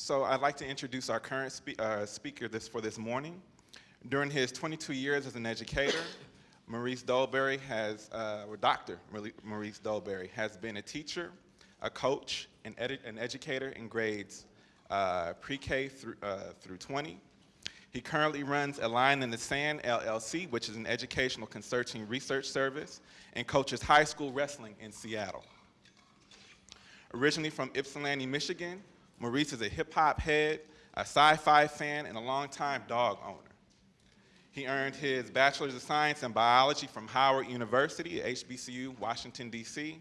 So I'd like to introduce our current spe uh, speaker this, for this morning. During his 22 years as an educator, Maurice Dolberry has, uh, or Dr. Maurice Dolberry has been a teacher, a coach, an, an educator in grades uh, pre-K through, uh, through 20. He currently runs A Line in the Sand LLC, which is an educational consulting research service, and coaches high school wrestling in Seattle. Originally from Ypsilanti, Michigan, Maurice is a hip hop head, a sci-fi fan, and a longtime dog owner. He earned his Bachelor's of Science in Biology from Howard University at HBCU, Washington, D.C.,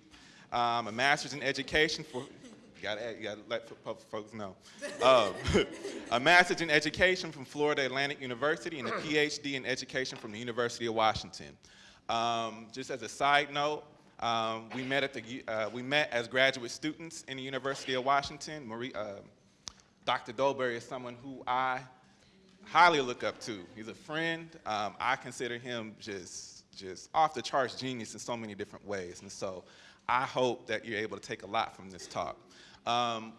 um, a Master's in Education for, you gotta, you gotta let folks know. Um, a Master's in Education from Florida Atlantic University and a PhD in Education from the University of Washington. Um, just as a side note, um, we met at the uh, we met as graduate students in the University of Washington. Marie, uh, Dr. Dolberry is someone who I highly look up to. He's a friend. Um, I consider him just just off the charts genius in so many different ways. And so I hope that you're able to take a lot from this talk. Um,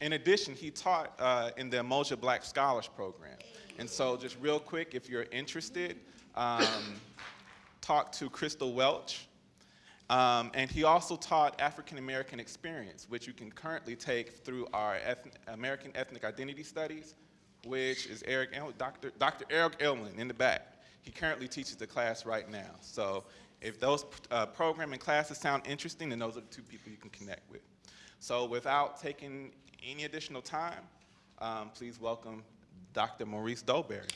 in addition, he taught uh, in the Umoja Black Scholars Program. And so just real quick, if you're interested, um, talk to Crystal Welch. Um, and he also taught African American experience, which you can currently take through our American Ethnic Identity Studies, which is Eric, Dr. Dr. Eric Elman in the back. He currently teaches the class right now. So if those uh, programming classes sound interesting, then those are the two people you can connect with. So without taking any additional time, um, please welcome Dr. Maurice Dolberry.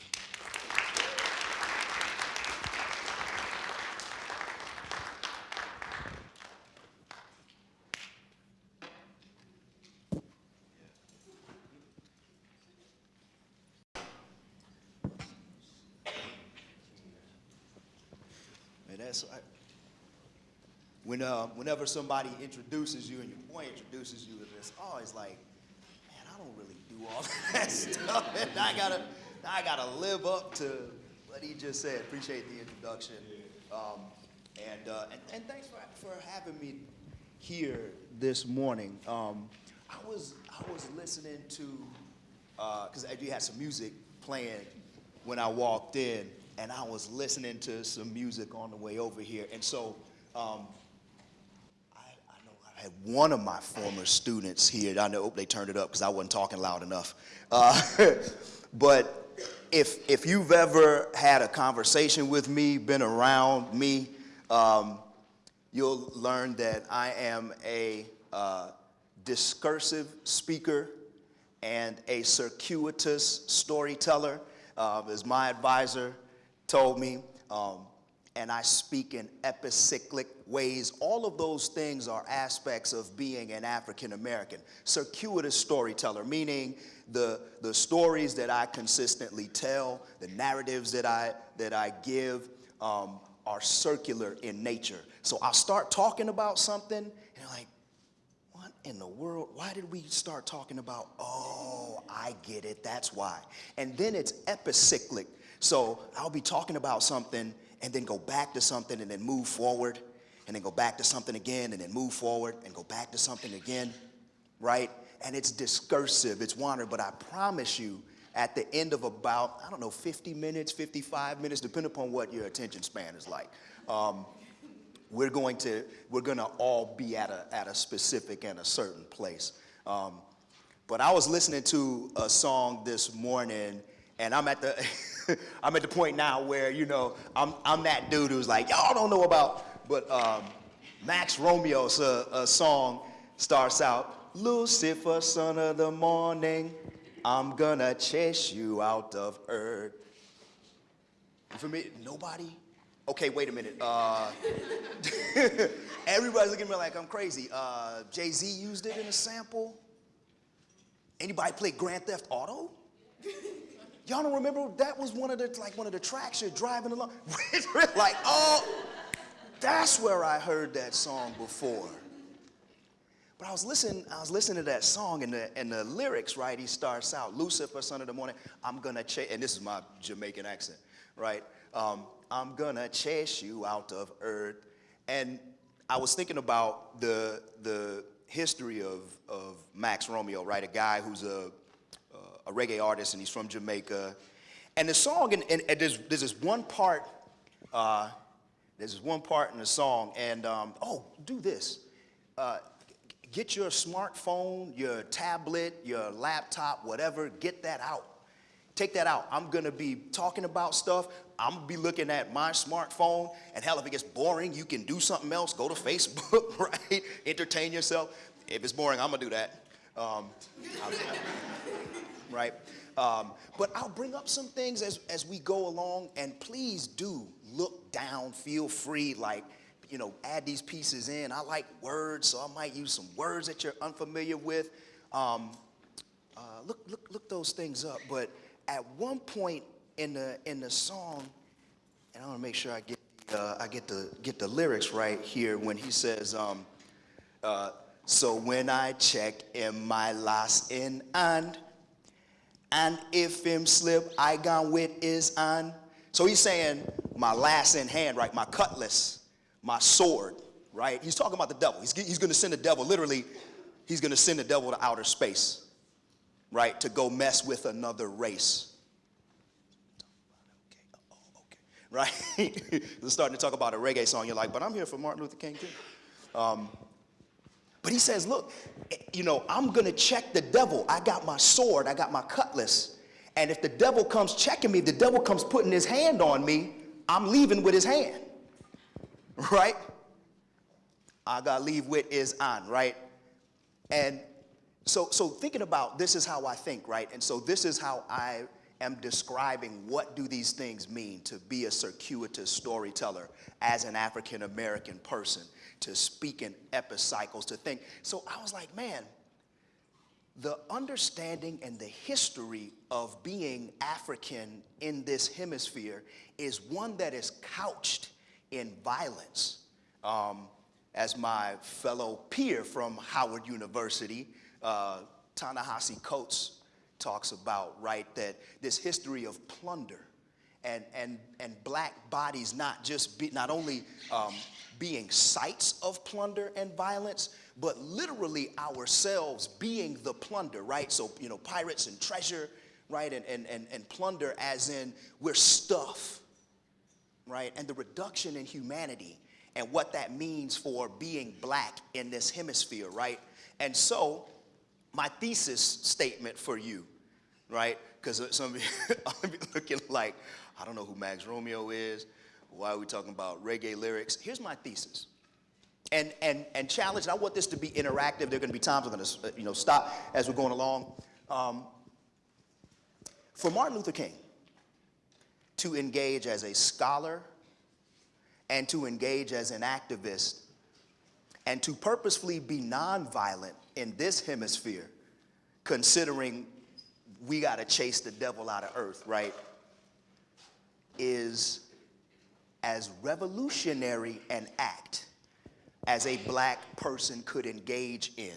When uh, whenever somebody introduces you and your boy introduces you, it's always like, man, I don't really do all that stuff, and I gotta, I gotta live up to what he just said. Appreciate the introduction, um, and, uh, and, and thanks for for having me here this morning. Um, I was I was listening to because uh, you had some music playing when I walked in, and I was listening to some music on the way over here, and so. Um, had one of my former students here. I know they turned it up because I wasn't talking loud enough. Uh, but if, if you've ever had a conversation with me, been around me, um, you'll learn that I am a uh, discursive speaker and a circuitous storyteller. Uh, as my advisor told me, um, and I speak in epicyclic ways. All of those things are aspects of being an African American. Circuitous storyteller, meaning the, the stories that I consistently tell, the narratives that I, that I give um, are circular in nature. So I'll start talking about something, and like, what in the world? Why did we start talking about, oh, I get it, that's why. And then it's epicyclic. So I'll be talking about something and then go back to something and then move forward and then go back to something again and then move forward and go back to something again, right? And it's discursive, it's wandering, but I promise you, at the end of about, I don't know, 50 minutes, 55 minutes, depending upon what your attention span is like, um, we're going to, we're gonna all be at a, at a specific and a certain place. Um, but I was listening to a song this morning and I'm at the, I'm at the point now where, you know, I'm, I'm that dude who's like, y'all don't know about, but um, Max Romeo's a, a song starts out, Lucifer, son of the morning, I'm gonna chase you out of earth. For me, nobody? Okay, wait a minute. Uh, everybody's looking at me like I'm crazy. Uh, Jay-Z used it in a sample. Anybody play Grand Theft Auto? Y'all don't remember that was one of the like one of the tracks you're driving along. like, oh, that's where I heard that song before. But I was listening, I was listening to that song and the and the lyrics, right? He starts out, Lucifer, son of the morning, I'm gonna chase, and this is my Jamaican accent, right? Um, I'm gonna chase you out of earth. And I was thinking about the the history of, of Max Romeo, right? A guy who's a a reggae artist, and he's from Jamaica. And the song, and, and, and there's, there's this one part, uh, there's this one part in the song, and um, oh, do this. Uh, get your smartphone, your tablet, your laptop, whatever, get that out. Take that out. I'm gonna be talking about stuff. I'm gonna be looking at my smartphone, and hell, if it gets boring, you can do something else. Go to Facebook, right? Entertain yourself. If it's boring, I'm gonna do that. Um, I'm- right? Um, but I'll bring up some things as, as we go along, and please do look down, feel free, like, you know, add these pieces in. I like words, so I might use some words that you're unfamiliar with. Um, uh, look, look, look those things up. But at one point in the, in the song, and I want to make sure I get, uh, I get the, get the lyrics right here when he says, um, uh, so when I check in my last in and and if him slip, I gone with is on. So he's saying my last in hand, right? My cutlass, my sword, right? He's talking about the devil. He's, he's going to send the devil, literally, he's going to send the devil to outer space, right? To go mess with another race. Okay, oh, okay, right? We're starting to talk about a reggae song. You're like, but I'm here for Martin Luther King too. Um, but he says, look, you know, I'm going to check the devil. I got my sword, I got my cutlass. And if the devil comes checking me, the devil comes putting his hand on me, I'm leaving with his hand. Right? I got to leave with is on, right? And so, so thinking about this is how I think, right? And so this is how I am describing what do these things mean to be a circuitous storyteller as an African American person, to speak in epicycles, to think. So I was like, man, the understanding and the history of being African in this hemisphere is one that is couched in violence. Um, as my fellow peer from Howard University, uh, Ta-Nehisi Coates, talks about, right, that this history of plunder and, and, and black bodies not just be, not only um, being sites of plunder and violence, but literally ourselves being the plunder, right? So, you know, pirates and treasure, right? And, and, and, and plunder as in we're stuff, right? And the reduction in humanity and what that means for being black in this hemisphere, right? And so, my thesis statement for you, right? Because some of you be looking like, I don't know who Max Romeo is. Why are we talking about reggae lyrics? Here's my thesis. And, and, and challenge, and I want this to be interactive. There are going to be times I'm going to you know, stop as we're going along. Um, for Martin Luther King to engage as a scholar and to engage as an activist and to purposefully be nonviolent in this hemisphere, considering we got to chase the devil out of earth, right, is as revolutionary an act as a black person could engage in,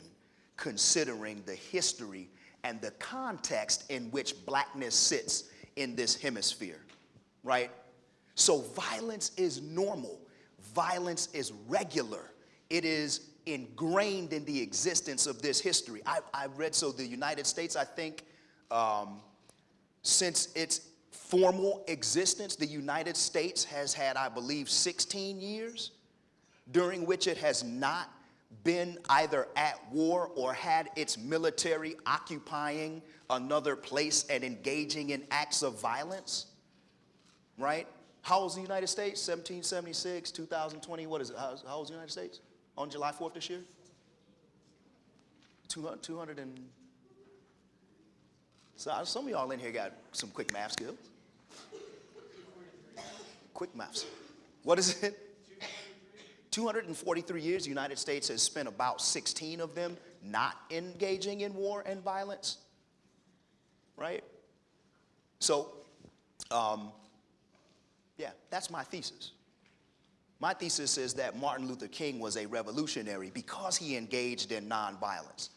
considering the history and the context in which blackness sits in this hemisphere, right? So violence is normal. Violence is regular. It is ingrained in the existence of this history. I, I read, so the United States, I think, um, since its formal existence, the United States has had, I believe, 16 years during which it has not been either at war or had its military occupying another place and engaging in acts of violence, right? How old is the United States? 1776, 2020, what is it? How, old is the United States on July 4th this year? 200, 200 and, so some of y'all in here got some quick math skills. Quick maths. What is it? 243 years, the United States has spent about 16 of them not engaging in war and violence, right? So, um, yeah, that's my thesis. My thesis is that Martin Luther King was a revolutionary because he engaged in nonviolence.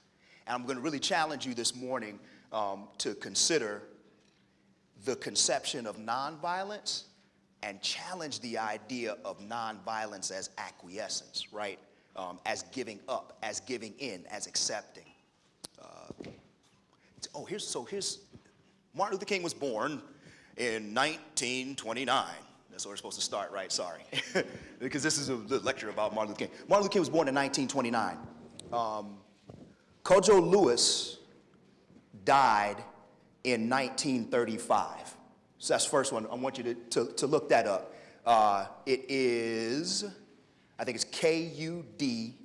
And I'm going to really challenge you this morning um, to consider the conception of nonviolence and challenge the idea of nonviolence as acquiescence, right? Um, as giving up, as giving in, as accepting. Uh, oh, here's so here's Martin Luther King was born in 1929. That's where we're supposed to start, right? Sorry. because this is a lecture about Martin Luther King. Martin Luther King was born in 1929. Um, Kojo Lewis died in 1935. So that's the first one. I want you to, to, to look that up. Uh, it is, I think it's K U D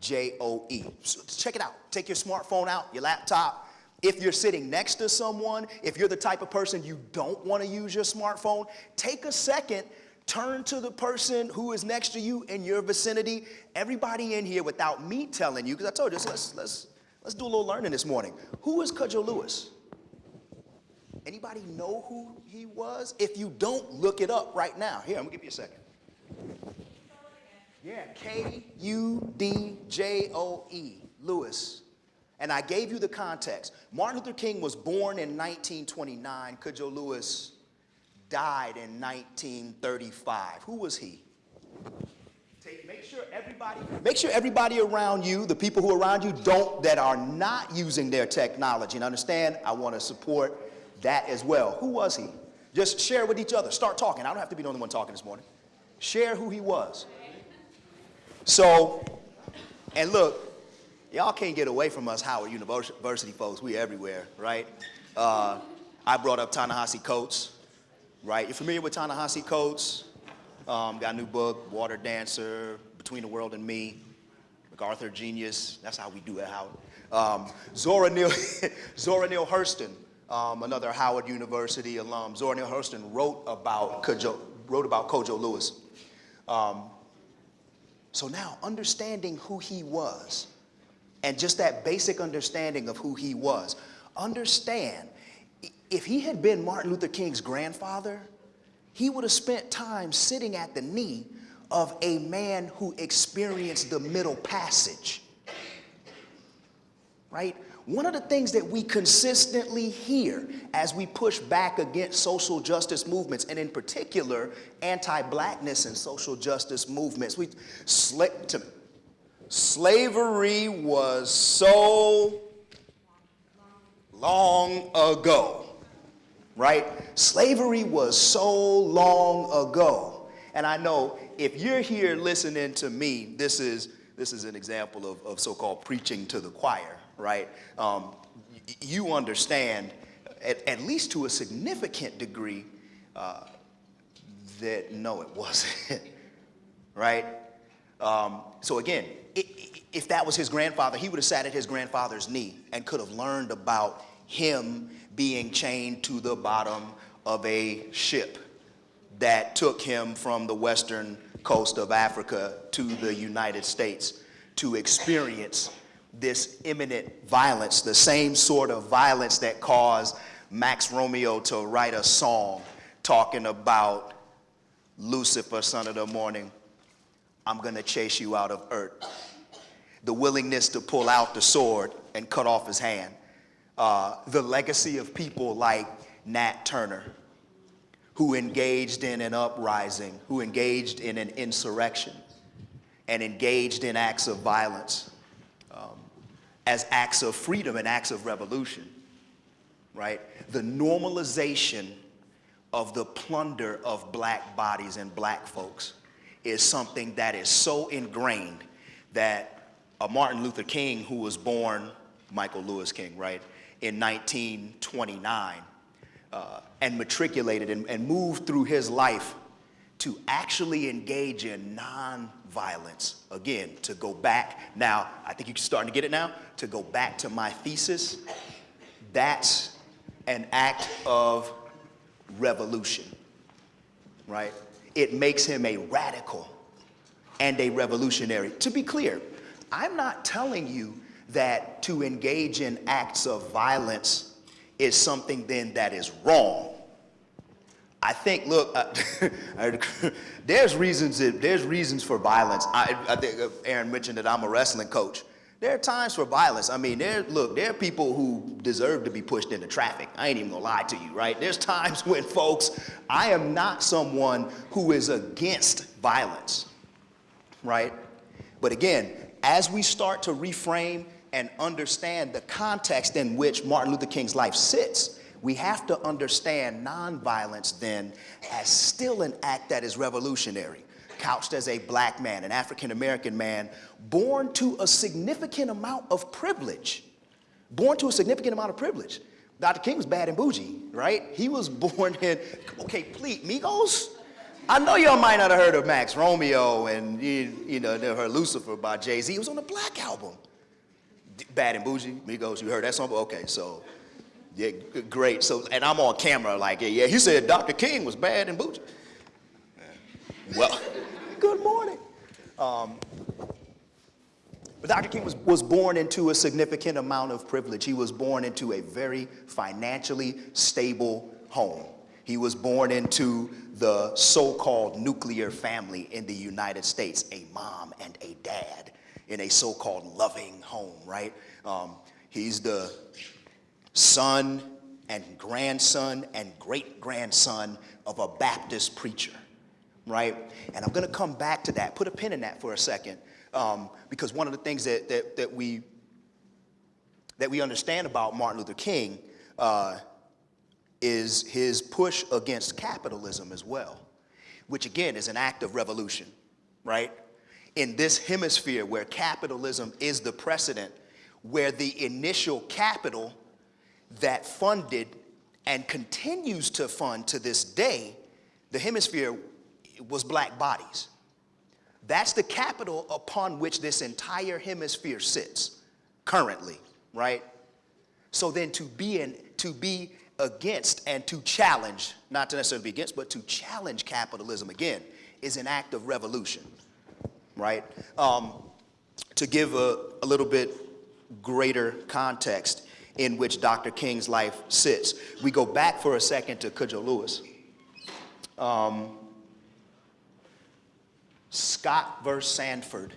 J O E. So check it out. Take your smartphone out, your laptop. If you're sitting next to someone, if you're the type of person you don't want to use your smartphone, take a second, turn to the person who is next to you in your vicinity. Everybody in here, without me telling you, because I told you, let's, let's, let's do a little learning this morning. Who is Cudjo Lewis? Anybody know who he was? If you don't, look it up right now. Here, I'm gonna give you a second. Yeah, K U D J O E, Lewis. And I gave you the context. Martin Luther King was born in 1929. Cudjo Lewis died in 1935. Who was he? Take, make sure everybody, make sure everybody around you, the people who are around you, don't that are not using their technology. And understand, I want to support that as well. Who was he? Just share with each other. Start talking. I don't have to be the only one talking this morning. Share who he was. So, and look, y'all can't get away from us Howard University folks. We everywhere, right? Uh, I brought up Ta-Nehisi Coates, right? You're familiar with Ta-Nehisi Coates? Um, got a new book, Water Dancer, Between the World and Me, MacArthur Genius. That's how we do it, Howard. Um, Zora Neale, Zora Neale Hurston, um, another Howard University alum. Zora Neale Hurston wrote about Kojo, wrote about Kojo Lewis. Um, so now, understanding who he was, and just that basic understanding of who he was, understand if he had been Martin Luther King's grandfather, he would have spent time sitting at the knee of a man who experienced the middle passage. Right? One of the things that we consistently hear as we push back against social justice movements, and in particular, anti-blackness and social justice movements, we, sla to, slavery was so long ago, right? Slavery was so long ago. And I know if you're here listening to me, this is, this is an example of, of so-called preaching to the choir right? Um, you understand, at, at, least to a significant degree, uh, that no, it wasn't, right? Um, so again, it, if that was his grandfather, he would have sat at his grandfather's knee and could have learned about him being chained to the bottom of a ship that took him from the western coast of Africa to the United States to experience this imminent violence, the same sort of violence that caused Max Romeo to write a song talking about Lucifer, son of the morning, I'm gonna chase you out of earth. The willingness to pull out the sword and cut off his hand. Uh, the legacy of people like Nat Turner, who engaged in an uprising, who engaged in an insurrection, and engaged in acts of violence as acts of freedom and acts of revolution, right? The normalization of the plunder of black bodies and black folks is something that is so ingrained that a Martin Luther King who was born, Michael Lewis King, right, in 1929 uh, and matriculated and, and moved through his life to actually engage in nonviolence. Again, to go back, now, I think you're starting to get it now, to go back to my thesis, that's an act of revolution, right? It makes him a radical and a revolutionary. To be clear, I'm not telling you that to engage in acts of violence is something then that is wrong. I think, look, uh, there's reasons that, there's reasons for violence. I, I think uh, Aaron mentioned that I'm a wrestling coach. There are times for violence. I mean, there, look, there are people who deserve to be pushed into traffic. I ain't even gonna lie to you, right? There's times when folks, I am not someone who is against violence, right? But again, as we start to reframe and understand the context in which Martin Luther King's life sits, we have to understand nonviolence then as still an act that is revolutionary, couched as a black man, an African American man, born to a significant amount of privilege. Born to a significant amount of privilege. Dr. King was bad and bougie, right? He was born in, okay, please, Migos? I know y'all might not have heard of Max Romeo and, you, know, heard Lucifer by Jay-Z. It was on the Black Album. Bad and Bougie, Migos, you heard that song? Okay, so, yeah, great. So, and I'm on camera like, yeah, yeah, he said Dr. King was bad and bougie. Well, good morning. Um, but Dr. King was, was born into a significant amount of privilege. He was born into a very financially stable home. He was born into the so-called nuclear family in the United States, a mom and a dad in a so-called loving home, right? Um, he's the son and grandson and great-grandson of a Baptist preacher right? And I'm going to come back to that. Put a pin in that for a second, um, because one of the things that, that, that, we, that we understand about Martin Luther King uh, is his push against capitalism as well, which again is an act of revolution, right? In this hemisphere where capitalism is the precedent, where the initial capital that funded and continues to fund to this day the hemisphere was black bodies. That's the capital upon which this entire hemisphere sits currently, right? So then to be in, to be against and to challenge, not to necessarily be against, but to challenge capitalism again is an act of revolution, right? Um, to give a, a little bit greater context in which Dr. King's life sits, we go back for a second to Cudjoe Lewis. Um, Scott versus Sanford,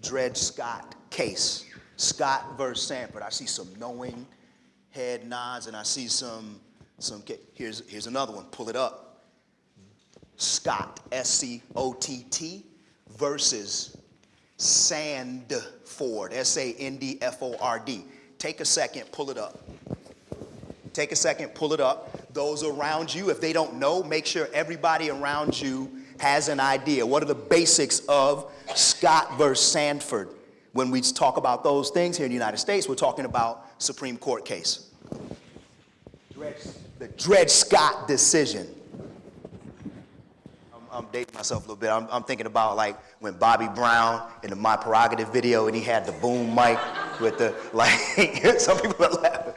Dred Scott case. Scott versus Sanford. I see some knowing head nods and I see some, some, here's, here's another one, pull it up. Scott, S-C-O-T-T versus Sandford, S-A-N-D-F-O-R-D. Take a second, pull it up. Take a second, pull it up. Those around you, if they don't know, make sure everybody around you has an idea. What are the basics of Scott versus Sanford? When we talk about those things here in the United States, we're talking about Supreme Court case. The Dred Scott decision. I'm, I'm dating myself a little bit. I'm, I'm thinking about like when Bobby Brown in the My Prerogative video and he had the boom mic with the, like, some people are laughing.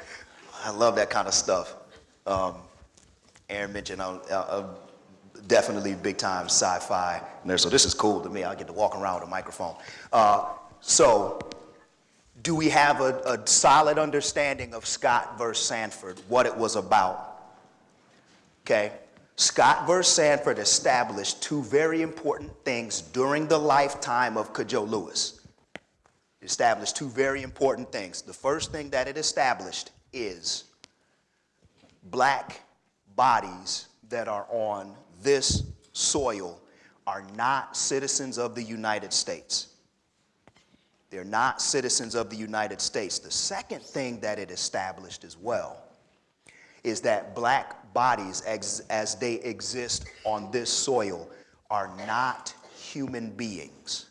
I love that kind of stuff. Um, Aaron mentioned I'm, I'm definitely big time sci-fi nerd, so this is cool to me. I get to walk around with a microphone. Uh, so, do we have a, a solid understanding of Scott versus Sanford, what it was about? Okay, Scott versus Sanford established two very important things during the lifetime of Cudjoe Lewis. It established two very important things. The first thing that it established is black bodies that are on this soil are not citizens of the United States. They're not citizens of the United States. The second thing that it established as well is that black bodies as, as they exist on this soil are not human beings.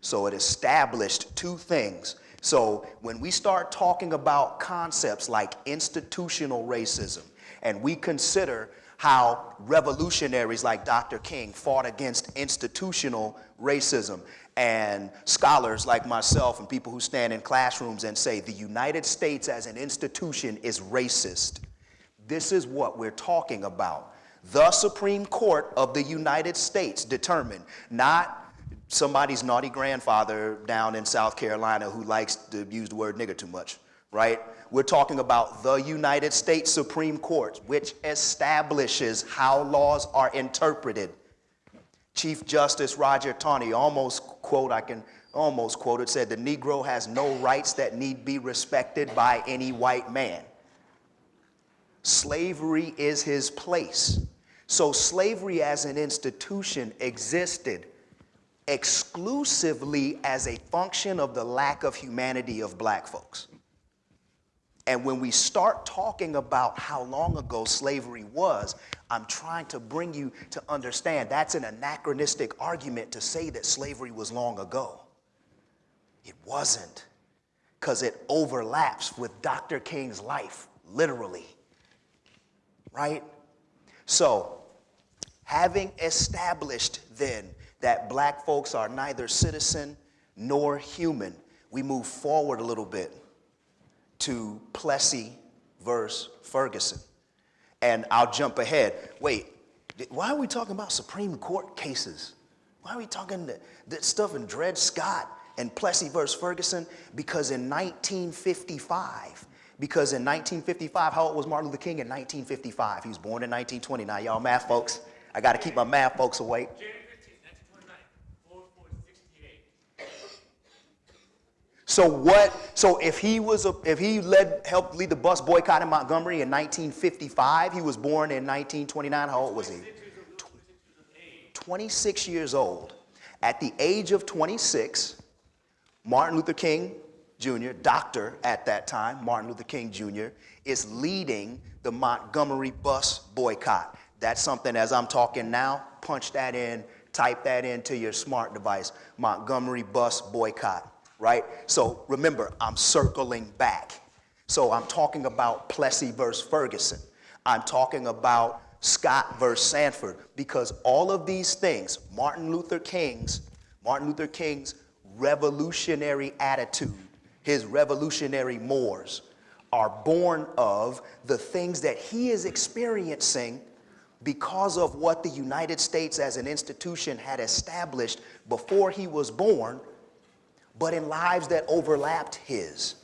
So it established two things. So when we start talking about concepts like institutional racism, and we consider how revolutionaries like Dr. King fought against institutional racism and scholars like myself and people who stand in classrooms and say the United States as an institution is racist. This is what we're talking about. The Supreme Court of the United States determined, not somebody's naughty grandfather down in South Carolina who likes to use the word nigger too much, right? We're talking about the United States Supreme Court, which establishes how laws are interpreted. Chief Justice Roger Taney almost quote, I can almost quote it, said the Negro has no rights that need be respected by any white man. Slavery is his place. So slavery as an institution existed exclusively as a function of the lack of humanity of black folks And when we start talking about how long ago slavery was, I'm trying to bring you to understand that's an anachronistic argument to say that slavery was long ago. It wasn't, because it overlaps with Dr. King's life, literally. Right? So, having established then that black folks are neither citizen nor human, we move forward a little bit to Plessy versus Ferguson. And I'll jump ahead. Wait, why are we talking about Supreme Court cases? Why are we talking that, stuff in Dred Scott and Plessy versus Ferguson? Because in 1955, because in 1955, how old was Martin Luther King in 1955? He was born in 1920. Now, y'all math folks, I got to keep my math folks awake. January 15, 1929, 4468. So what? So if he was a, if he led helped lead the bus boycott in Montgomery in 1955, he was born in 1929. How old was he? 26 years old. At the age of 26, Martin Luther King Jr., doctor at that time, Martin Luther King Jr., is leading the Montgomery bus boycott. That's something as I'm talking now, punch that in, type that into your smart device. Montgomery bus boycott, right? So remember, I'm circling back. So I'm talking about Plessy versus Ferguson. I'm talking about Scott versus Sanford because all of these things, Martin Luther King's, Martin Luther King's revolutionary attitude, his revolutionary mores, are born of the things that he is experiencing because of what the United States as an institution had established before he was born, but in lives that overlapped his.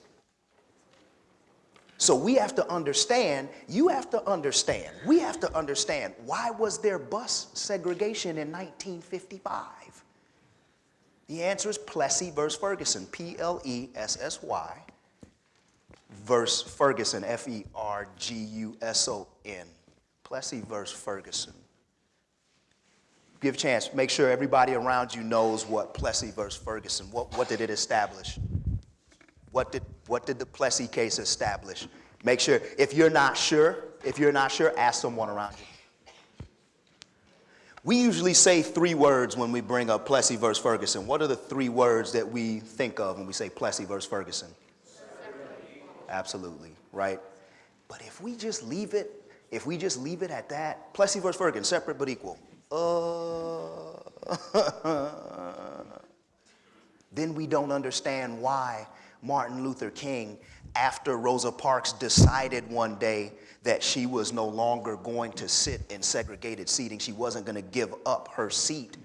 So we have to understand, you have to understand, we have to understand why was there bus segregation in 1955? The answer is Plessy versus Ferguson, P L E S S Y, versus Ferguson, F E R G U S O N. Plessy versus Ferguson. Give a chance, make sure everybody around you knows what Plessy versus Ferguson, what, what did it establish? What did, what did the Plessy case establish? Make sure, if you're not sure, if you're not sure, ask someone around you. We usually say three words when we bring up Plessy versus Ferguson. What are the three words that we think of when we say Plessy versus Ferguson? Absolutely, right? But if we just leave it, if we just leave it at that, Plessy versus Ferguson, separate but equal. Uh, then we don't understand why Martin Luther King, after Rosa Parks decided one day that she was no longer going to sit in segregated seating, she wasn't going to give up her seat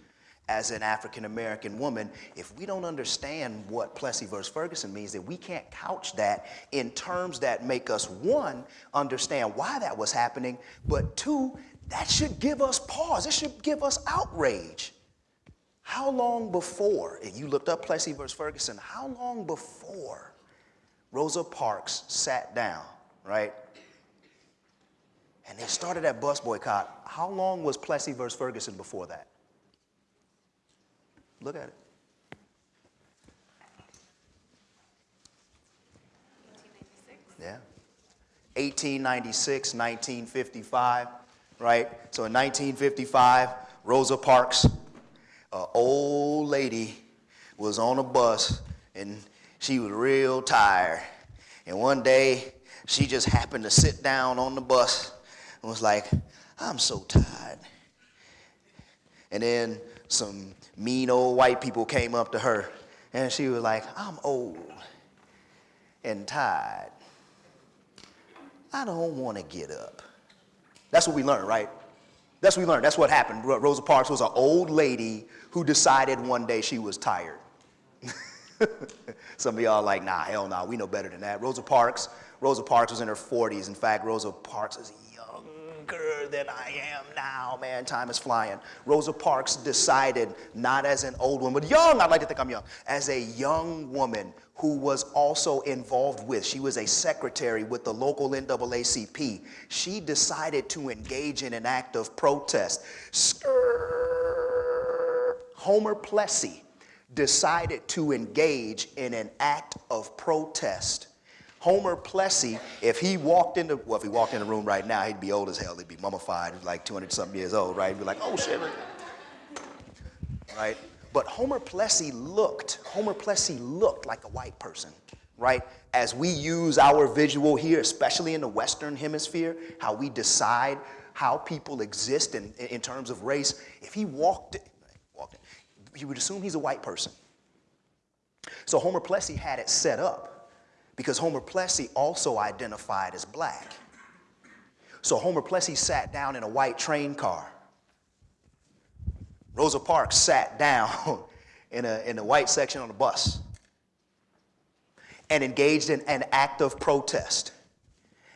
as an African American woman, if we don't understand what Plessy versus Ferguson means, that we can't couch that in terms that make us, one, understand why that was happening, but two, that should give us pause. It should give us outrage. How long before, you looked up Plessy versus Ferguson, how long before Rosa Parks sat down, right? And they started that bus boycott. How long was Plessy versus Ferguson before that? Look at it. 1896. Yeah. 1896, 1955, right? So in 1955, Rosa Parks, an old lady, was on a bus and she was real tired. And one day, she just happened to sit down on the bus and was like, I'm so tired. And then some mean old white people came up to her and she was like, I'm old and tired. I don't want to get up. That's what we learned, right? That's what we learned. That's what happened. Rosa Parks was an old lady who decided one day she was tired. Some of y'all like, nah, hell nah, we know better than that. Rosa Parks, Rosa Parks was in her 40s. In fact, Rosa Parks is than I am now, man. Time is flying. Rosa Parks decided, not as an old woman, but young, I'd like to think I'm young, as a young woman who was also involved with, she was a secretary with the local NAACP. She decided to engage in an act of protest. Homer Plessy decided to engage in an act of protest Homer Plessy, if he walked in the, well, if he walked in the room right now, he'd be old as hell. He'd be mummified, like 200 something years old, right? He'd be like, oh shit. Right? But Homer Plessy looked, Homer Plessy looked like a white person, right? As we use our visual here, especially in the Western Hemisphere, how we decide how people exist in, in terms of race, if he walked, walked in, you would assume he's a white person. So Homer Plessy had it set up because Homer Plessy also identified as black. So Homer Plessy sat down in a white train car. Rosa Parks sat down in a, in the white section on the bus and engaged in an act of protest.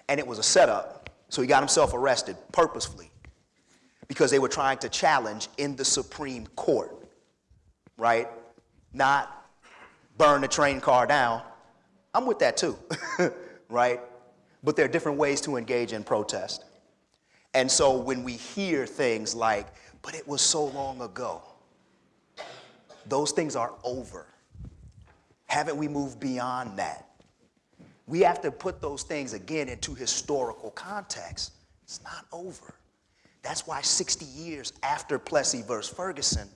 And it was a setup, so he got himself arrested purposefully because they were trying to challenge in the Supreme Court, right? Not burn the train car down. I'm with that too, right? But there are different ways to engage in protest. And so when we hear things like, but it was so long ago, those things are over. Haven't we moved beyond that? We have to put those things again into historical context. It's not over. That's why 60 years after Plessy versus Ferguson,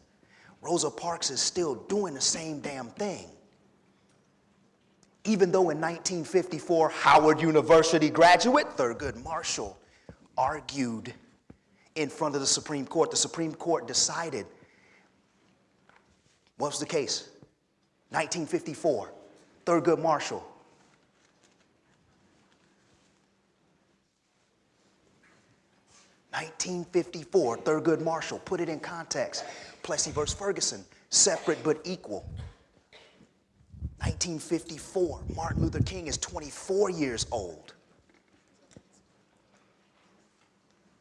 Rosa Parks is still doing the same damn thing. Even though in 1954, Howard University graduate Thurgood Marshall argued in front of the Supreme Court, the Supreme Court decided what was the case? 1954, Thurgood Marshall. Nineteen fifty-four, Thurgood Marshall. Put it in context. Plessy versus Ferguson, separate but equal. 1954, Martin Luther King is 24 years old.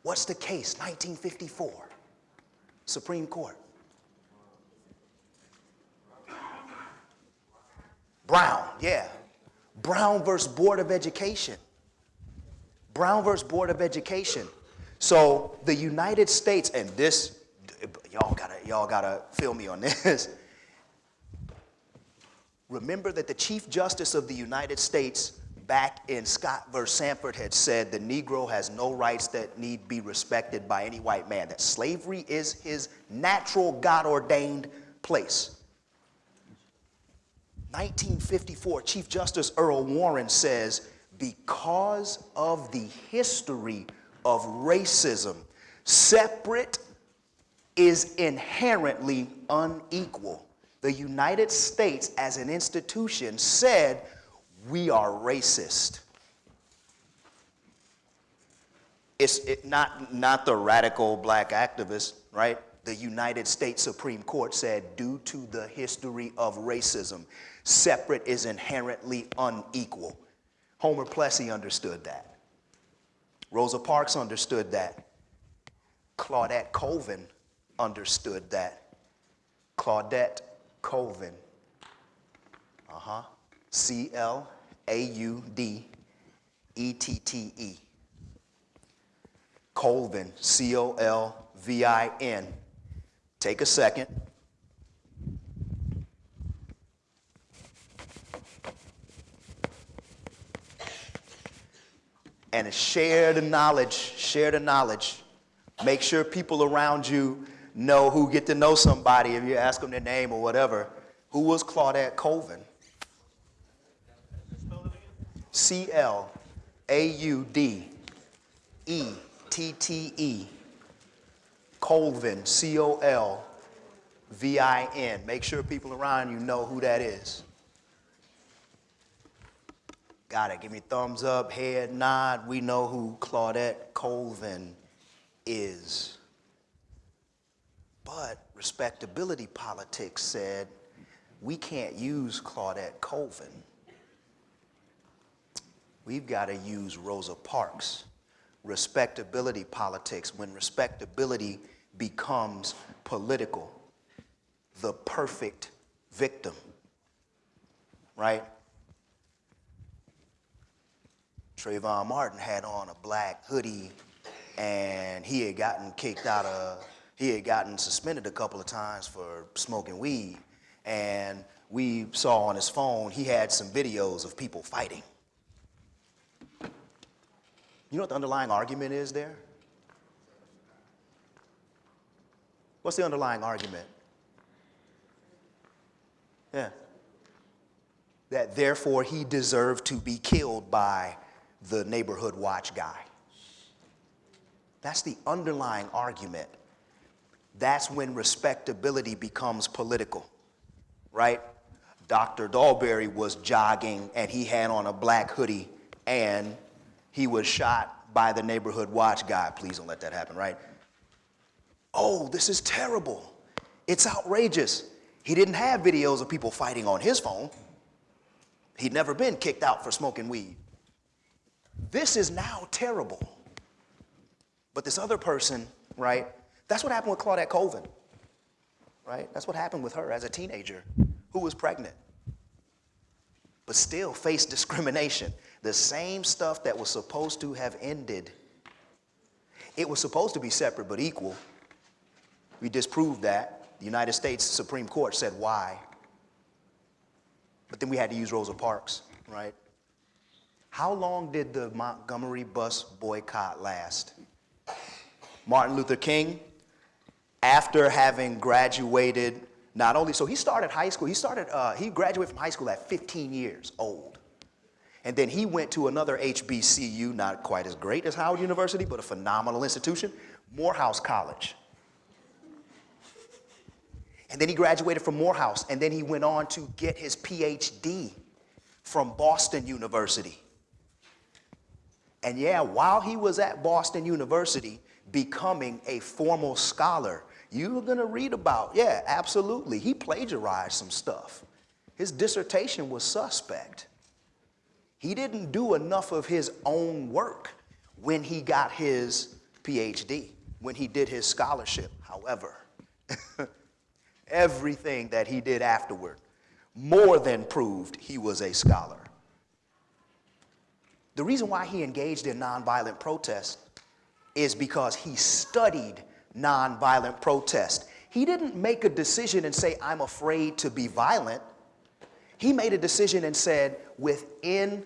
What's the case? 1954, Supreme Court. Brown, yeah. Brown versus Board of Education. Brown versus Board of Education. So the United States, and this, y'all gotta, y'all gotta feel me on this. Remember that the Chief Justice of the United States back in Scott versus Sanford had said the Negro has no rights that need be respected by any white man, that slavery is his natural God ordained place. 1954, Chief Justice Earl Warren says, because of the history of racism, separate is inherently unequal. The United States as an institution said, we are racist. It's it, not, not the radical black activists, right? The United States Supreme Court said, due to the history of racism, separate is inherently unequal. Homer Plessy understood that. Rosa Parks understood that. Claudette Colvin understood that. Claudette Colvin. Uh huh. C L A U D E T T E. Colvin, C O L V I N. Take a second. And share the knowledge, share the knowledge. Make sure people around you know who get to know somebody if you ask them their name or whatever. Who was Claudette Colvin? C L A U D E T T E. Colvin, C O L V I N. Make sure people around you know who that is. Got it. Give me thumbs up, head nod. We know who Claudette Colvin is. But respectability politics said we can't use Claudette Colvin. We've got to use Rosa Parks. Respectability politics, when respectability becomes political, the perfect victim, right? Trayvon Martin had on a black hoodie and he had gotten kicked out of, he had gotten suspended a couple of times for smoking weed. And we saw on his phone, he had some videos of people fighting. You know what the underlying argument is there? What's the underlying argument? Yeah. That therefore he deserved to be killed by the neighborhood watch guy. That's the underlying argument. That's when respectability becomes political, right? Dr. Dahlberry was jogging and he had on a black hoodie and he was shot by the neighborhood watch guy. Please don't let that happen, right? Oh, this is terrible. It's outrageous. He didn't have videos of people fighting on his phone. He'd never been kicked out for smoking weed. This is now terrible. But this other person, right? That's what happened with Claudette Colvin, right? That's what happened with her as a teenager who was pregnant, but still faced discrimination. The same stuff that was supposed to have ended. It was supposed to be separate but equal. We disproved that. The United States Supreme Court said why. But then we had to use Rosa Parks, right? How long did the Montgomery bus boycott last? Martin Luther King, after having graduated, not only, so he started high school, he started, uh, he graduated from high school at 15 years old. And then he went to another HBCU, not quite as great as Howard University, but a phenomenal institution, Morehouse College. And then he graduated from Morehouse, and then he went on to get his PhD from Boston University. And yeah, while he was at Boston University becoming a formal scholar, you're gonna read about, yeah, absolutely. He plagiarized some stuff. His dissertation was suspect. He didn't do enough of his own work when he got his PhD, when he did his scholarship. However, everything that he did afterward more than proved he was a scholar. The reason why he engaged in nonviolent protest is because he studied nonviolent protest. He didn't make a decision and say, I'm afraid to be violent. He made a decision and said, within,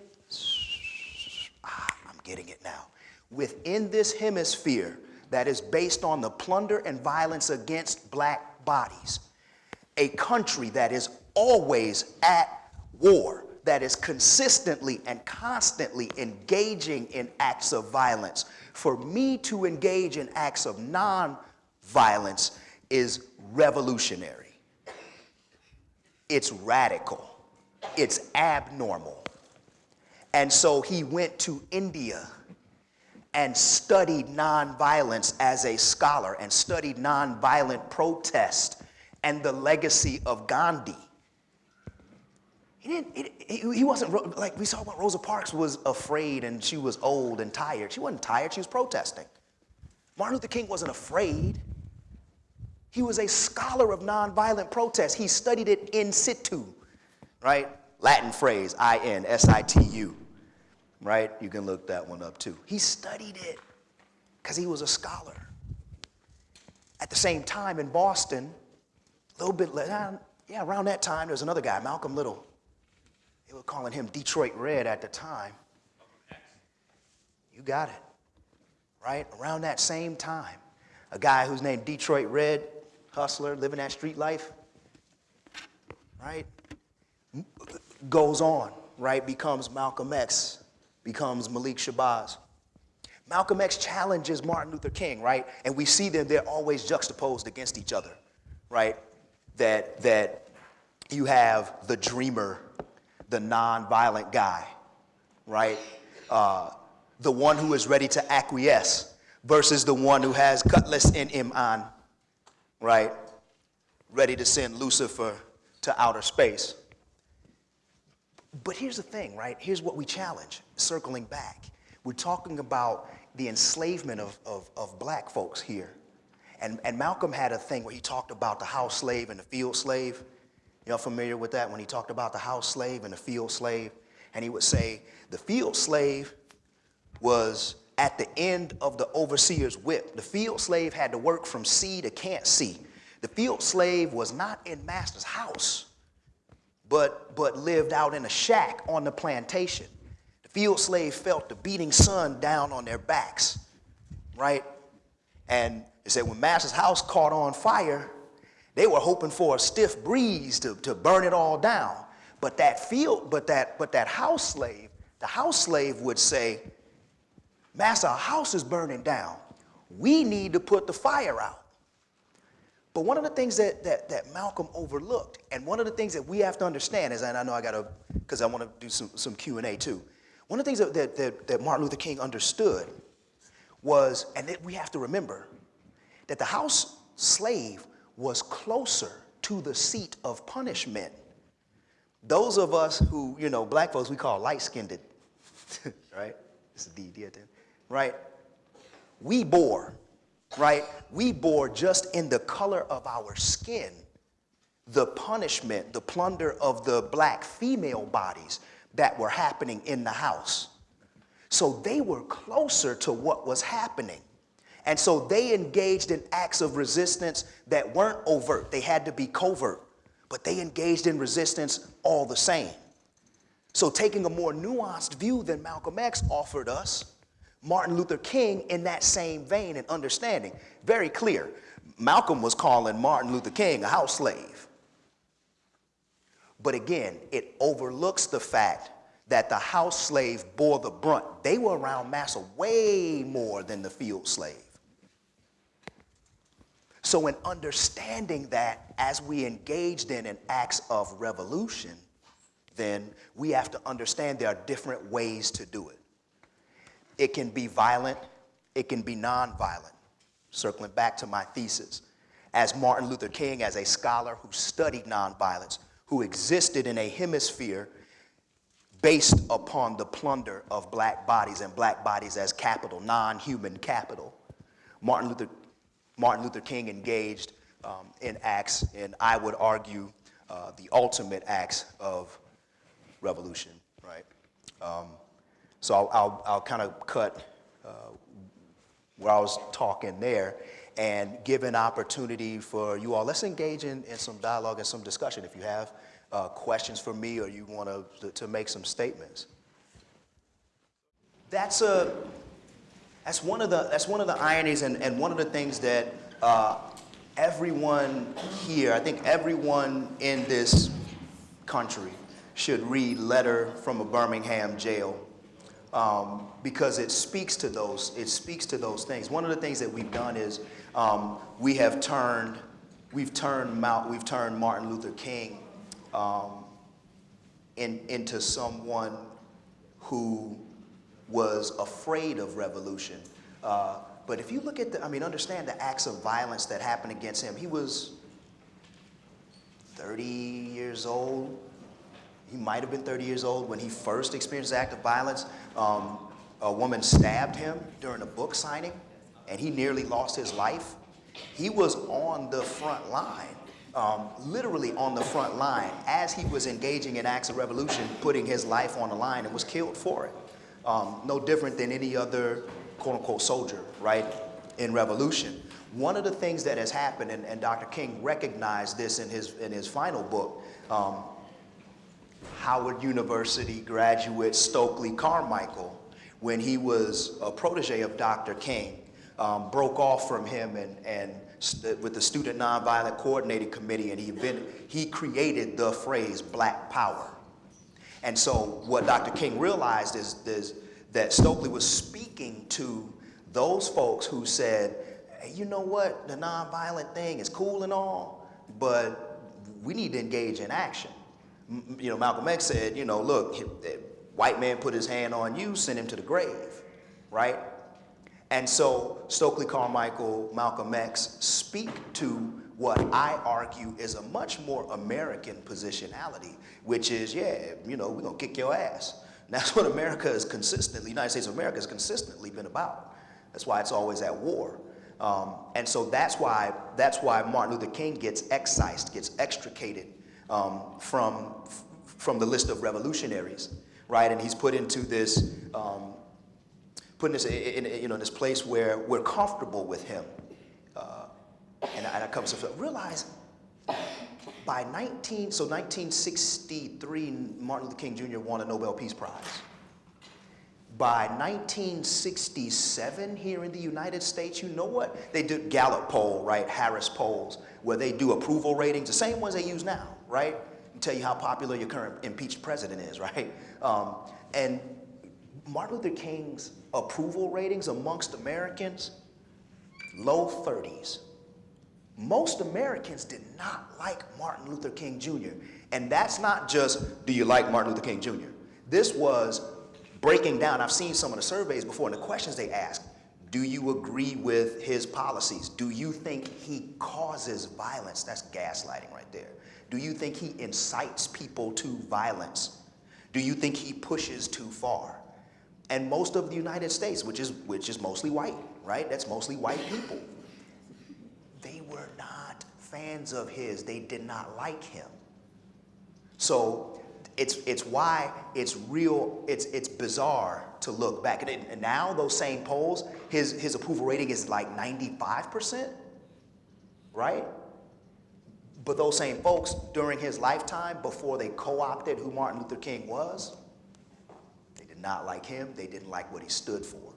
ah, I'm getting it now, within this hemisphere that is based on the plunder and violence against black bodies, a country that is always at war, that is consistently and constantly engaging in acts of violence. For me to engage in acts of non-violence is revolutionary. It's radical. It's abnormal. And so he went to India and studied nonviolence as a scholar and studied nonviolent protest and the legacy of Gandhi. He, didn't, he, wasn't, like we saw what Rosa Parks was afraid and she was old and tired. She wasn't tired, she was protesting. Martin Luther King wasn't afraid. He was a scholar of nonviolent protest. He studied it in situ, right? Latin phrase, I-N-S-I-T-U, right? You can look that one up too. He studied it because he was a scholar. At the same time in Boston, a little bit, yeah, around that time, there was another guy, Malcolm Little. They were calling him Detroit Red at the time. You got it, right? Around that same time, a guy who's named Detroit Red, hustler, living that street life, right? Goes on, right? Becomes Malcolm X, becomes Malik Shabazz. Malcolm X challenges Martin Luther King, right? And we see them, they're always juxtaposed against each other, right? That, that you have the dreamer the non-violent guy, right? Uh, the one who is ready to acquiesce versus the one who has cutlass in him on, right? Ready to send Lucifer to outer space. But here's the thing, right? Here's what we challenge, circling back. We're talking about the enslavement of, of, of black folks here. And, and Malcolm had a thing where he talked about the house slave and the field slave. Y'all familiar with that when he talked about the house slave and the field slave? And he would say the field slave was at the end of the overseer's whip. The field slave had to work from sea to can't see. The field slave was not in master's house, but, but lived out in a shack on the plantation. The field slave felt the beating sun down on their backs, right? And it said when master's house caught on fire, they were hoping for a stiff breeze to, to burn it all down. But that field, but that, but that house slave, the house slave would say, Master, our house is burning down. We need to put the fire out. But one of the things that, that, that Malcolm overlooked, and one of the things that we have to understand is, and I know I got to, because I want to do some, some Q&A too. One of the things that, that, that, that Martin Luther King understood was, and that we have to remember, that the house slave was closer to the seat of punishment. Those of us who, you know, black folks, we call light-skinned, right? this It's a D, D, right? We bore, right? We bore just in the color of our skin the punishment, the plunder of the black female bodies that were happening in the house. So they were closer to what was happening. And so they engaged in acts of resistance that weren't overt, they had to be covert, but they engaged in resistance all the same. So, taking a more nuanced view than Malcolm X offered us, Martin Luther King, in that same vein and understanding, very clear. Malcolm was calling Martin Luther King a house slave. But again, it overlooks the fact that the house slave bore the brunt. They were around massa way more than the field slave. So, in understanding that as we engaged in an acts of revolution, then we have to understand there are different ways to do it. It can be violent, it can be nonviolent. Circling back to my thesis, as Martin Luther King, as a scholar who studied nonviolence, who existed in a hemisphere based upon the plunder of black bodies and black bodies as capital, non human capital. Martin Luther, Martin Luther King engaged um, in acts, and I would argue uh, the ultimate acts of revolution, right? Um, so I'll, I'll, I'll kind of cut uh, where I was talking there and give an opportunity for you all. Let's engage in, in some dialogue and some discussion if you have uh, questions for me or you want to, to make some statements. That's, a, that's, one, of the, that's one of the ironies and, and one of the things that uh, everyone here, I think everyone in this country should read Letter from a Birmingham Jail um, because it speaks to those, it speaks to those things. One of the things that we've done is um, we have turned, we've turned, Mount, we've turned Martin Luther King um, in, into someone who was afraid of revolution. Uh, but if you look at the, I mean, understand the acts of violence that happened against him. He was 30 years old, he might have been 30 years old when he first experienced the act of violence. Um, a woman stabbed him during a book signing, and he nearly lost his life. He was on the front line, um, literally on the front line, as he was engaging in acts of revolution, putting his life on the line, and was killed for it. Um, no different than any other quote unquote soldier, right, in revolution. One of the things that has happened, and, and Dr. King recognized this in his, in his final book, um, Howard University graduate Stokely Carmichael, when he was a protege of Dr. King, um, broke off from him and, and with the Student Nonviolent Coordinating Committee, and he, been, he created the phrase Black Power. And so what Dr. King realized is, is that Stokely was speaking to those folks who said, hey, you know what, the nonviolent thing is cool and all, but we need to engage in action you know, Malcolm X said, you know, look, white man put his hand on you, send him to the grave, right? And so Stokely Carmichael, Malcolm X speak to what I argue is a much more American positionality, which is, yeah, you know, we're gonna kick your ass. And that's what America is consistently, United States of America has consistently been about. That's why it's always at war. Um, and so that's why, that's why Martin Luther King gets excised, gets extricated um, from, from the list of revolutionaries, right? And he's put into this, um, put in this, in, in, you know, this place where we're comfortable with him. And, and I come to realize by 19, so 1963, Martin Luther King Jr. won a Nobel Peace Prize. By 1967 here in the United States, you know what? They did Gallup poll, right? Harris polls, where they do approval ratings, the same ones they use now, right? Tell you how popular your current impeached president is, right? Um, and Martin Luther King's approval ratings amongst Americans, low 30s. Most Americans did not like Martin Luther King Jr. And that's not just, do you like Martin Luther King Jr.? This was breaking down. I've seen some of the surveys before and the questions they ask. Do you agree with his policies? Do you think he causes violence? That's gaslighting right there. Do you think he incites people to violence? Do you think he pushes too far? And most of the United States, which is, which is mostly white, right? That's mostly white people. They were not fans of his. They did not like him. So it's, it's why it's real, it's, it's bizarre to look back. And, it- and now those same polls, his, his approval rating is like 95%, right? But those same folks during his lifetime, before they co-opted who Martin Luther King was, they did not like him. They didn't like what he stood for.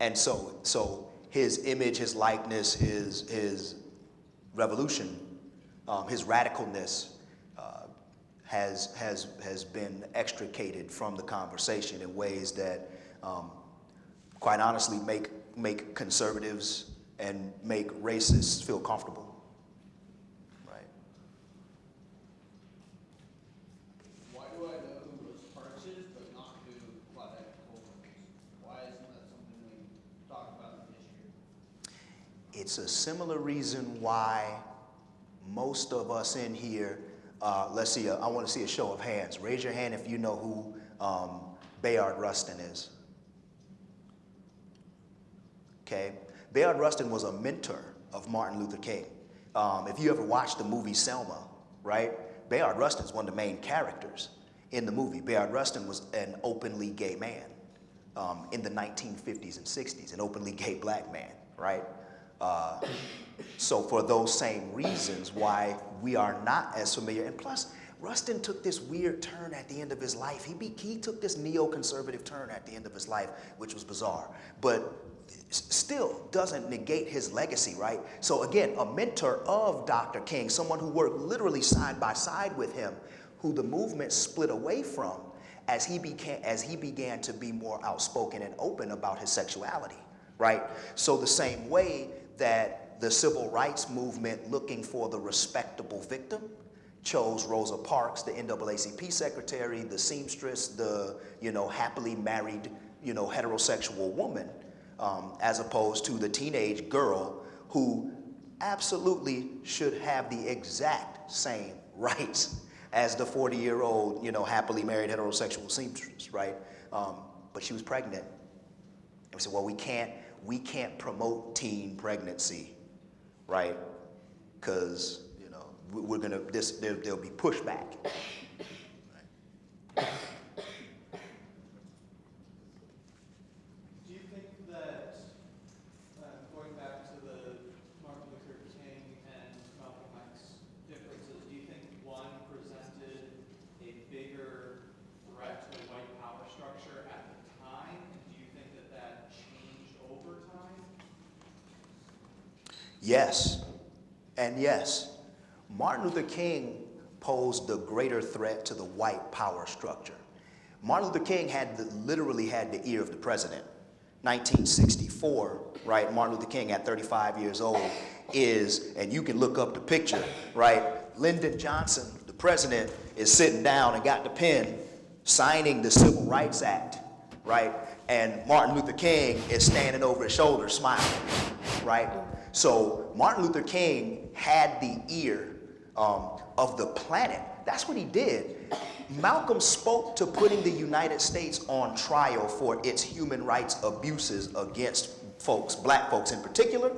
And so, so his image, his likeness, his, his revolution, um, his radicalness uh, has, has, has been extricated from the conversation in ways that, um, quite honestly, make, make conservatives and make racists feel comfortable. Right? Why do I know who Rosa Parks is, but not who Claudette Colvin is? Why isn't that something we talk about in history? It's a similar reason why most of us in here, uh, let's see, I want to see a show of hands. Raise your hand if you know who um, Bayard Rustin is. Okay? Bayard Rustin was a mentor of Martin Luther King. Um, if you ever watched the movie Selma, right? Bayard Rustin is one of the main characters in the movie. Bayard Rustin was an openly gay man um, in the 1950s and 60s, an openly gay black man, right? Uh, so for those same reasons why we are not as familiar, and plus, Rustin took this weird turn at the end of his life. He, be, he took this neoconservative turn at the end of his life, which was bizarre, but still doesn't negate his legacy, right? So again, a mentor of Dr. King, someone who worked literally side by side with him, who the movement split away from as he became, as he began to be more outspoken and open about his sexuality, right? So the same way that the civil rights movement looking for the respectable victim chose Rosa Parks, the NAACP secretary, the seamstress, the, you know, happily married, you know, heterosexual woman, um, as opposed to the teenage girl who absolutely should have the exact same rights as the 40-year-old, you know, happily married heterosexual seamstress, right? Um, but she was pregnant. And we said, well, we can't, we can't promote teen pregnancy, right? Because, you know, we- we're gonna, this, there, there'll be pushback. Do you think that, uh, going back to the Martin Luther King and Malcolm X differences, do you think one presented a bigger threat to the white power structure at the time? Do you think that that changed over time? Yes, yes. Martin Luther King posed the greater threat to the white power structure. Martin Luther King had the, literally had the ear of the president. 1964, right? Martin Luther King at 35 years old is, and you can look up the picture, right? Lyndon Johnson, the president, is sitting down and got the pen signing the Civil Rights Act, right? And Martin Luther King is standing over his shoulder smiling, right? So Martin Luther King had the ear um, of the planet. That's what he did. Malcolm spoke to putting the United States on trial for its human rights abuses against folks, black folks in particular,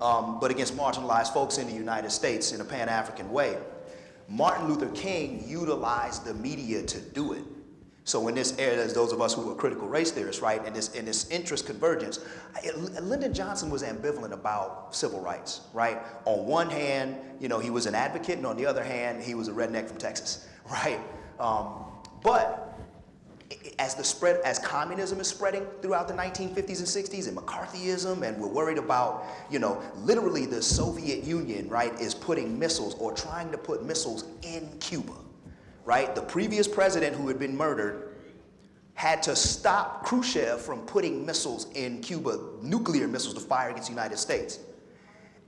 um, but against marginalized folks in the United States in a Pan-African way. Martin Luther King utilized the media to do it. So in this era, there's those of us who are critical race theorists, right, and this, in this interest convergence, I- Lyndon Johnson was ambivalent about civil rights, right? On one hand, you know, he was an advocate, and on the other hand, he was a redneck from Texas, right? Um, but as the spread, as communism is spreading throughout the 1950s and 60s and McCarthyism, and we're worried about, you know, literally the Soviet Union, right, is putting missiles or trying to put missiles in Cuba, right? The previous president who had been murdered had to stop Khrushchev from putting missiles in Cuba, nuclear missiles to fire against the United States.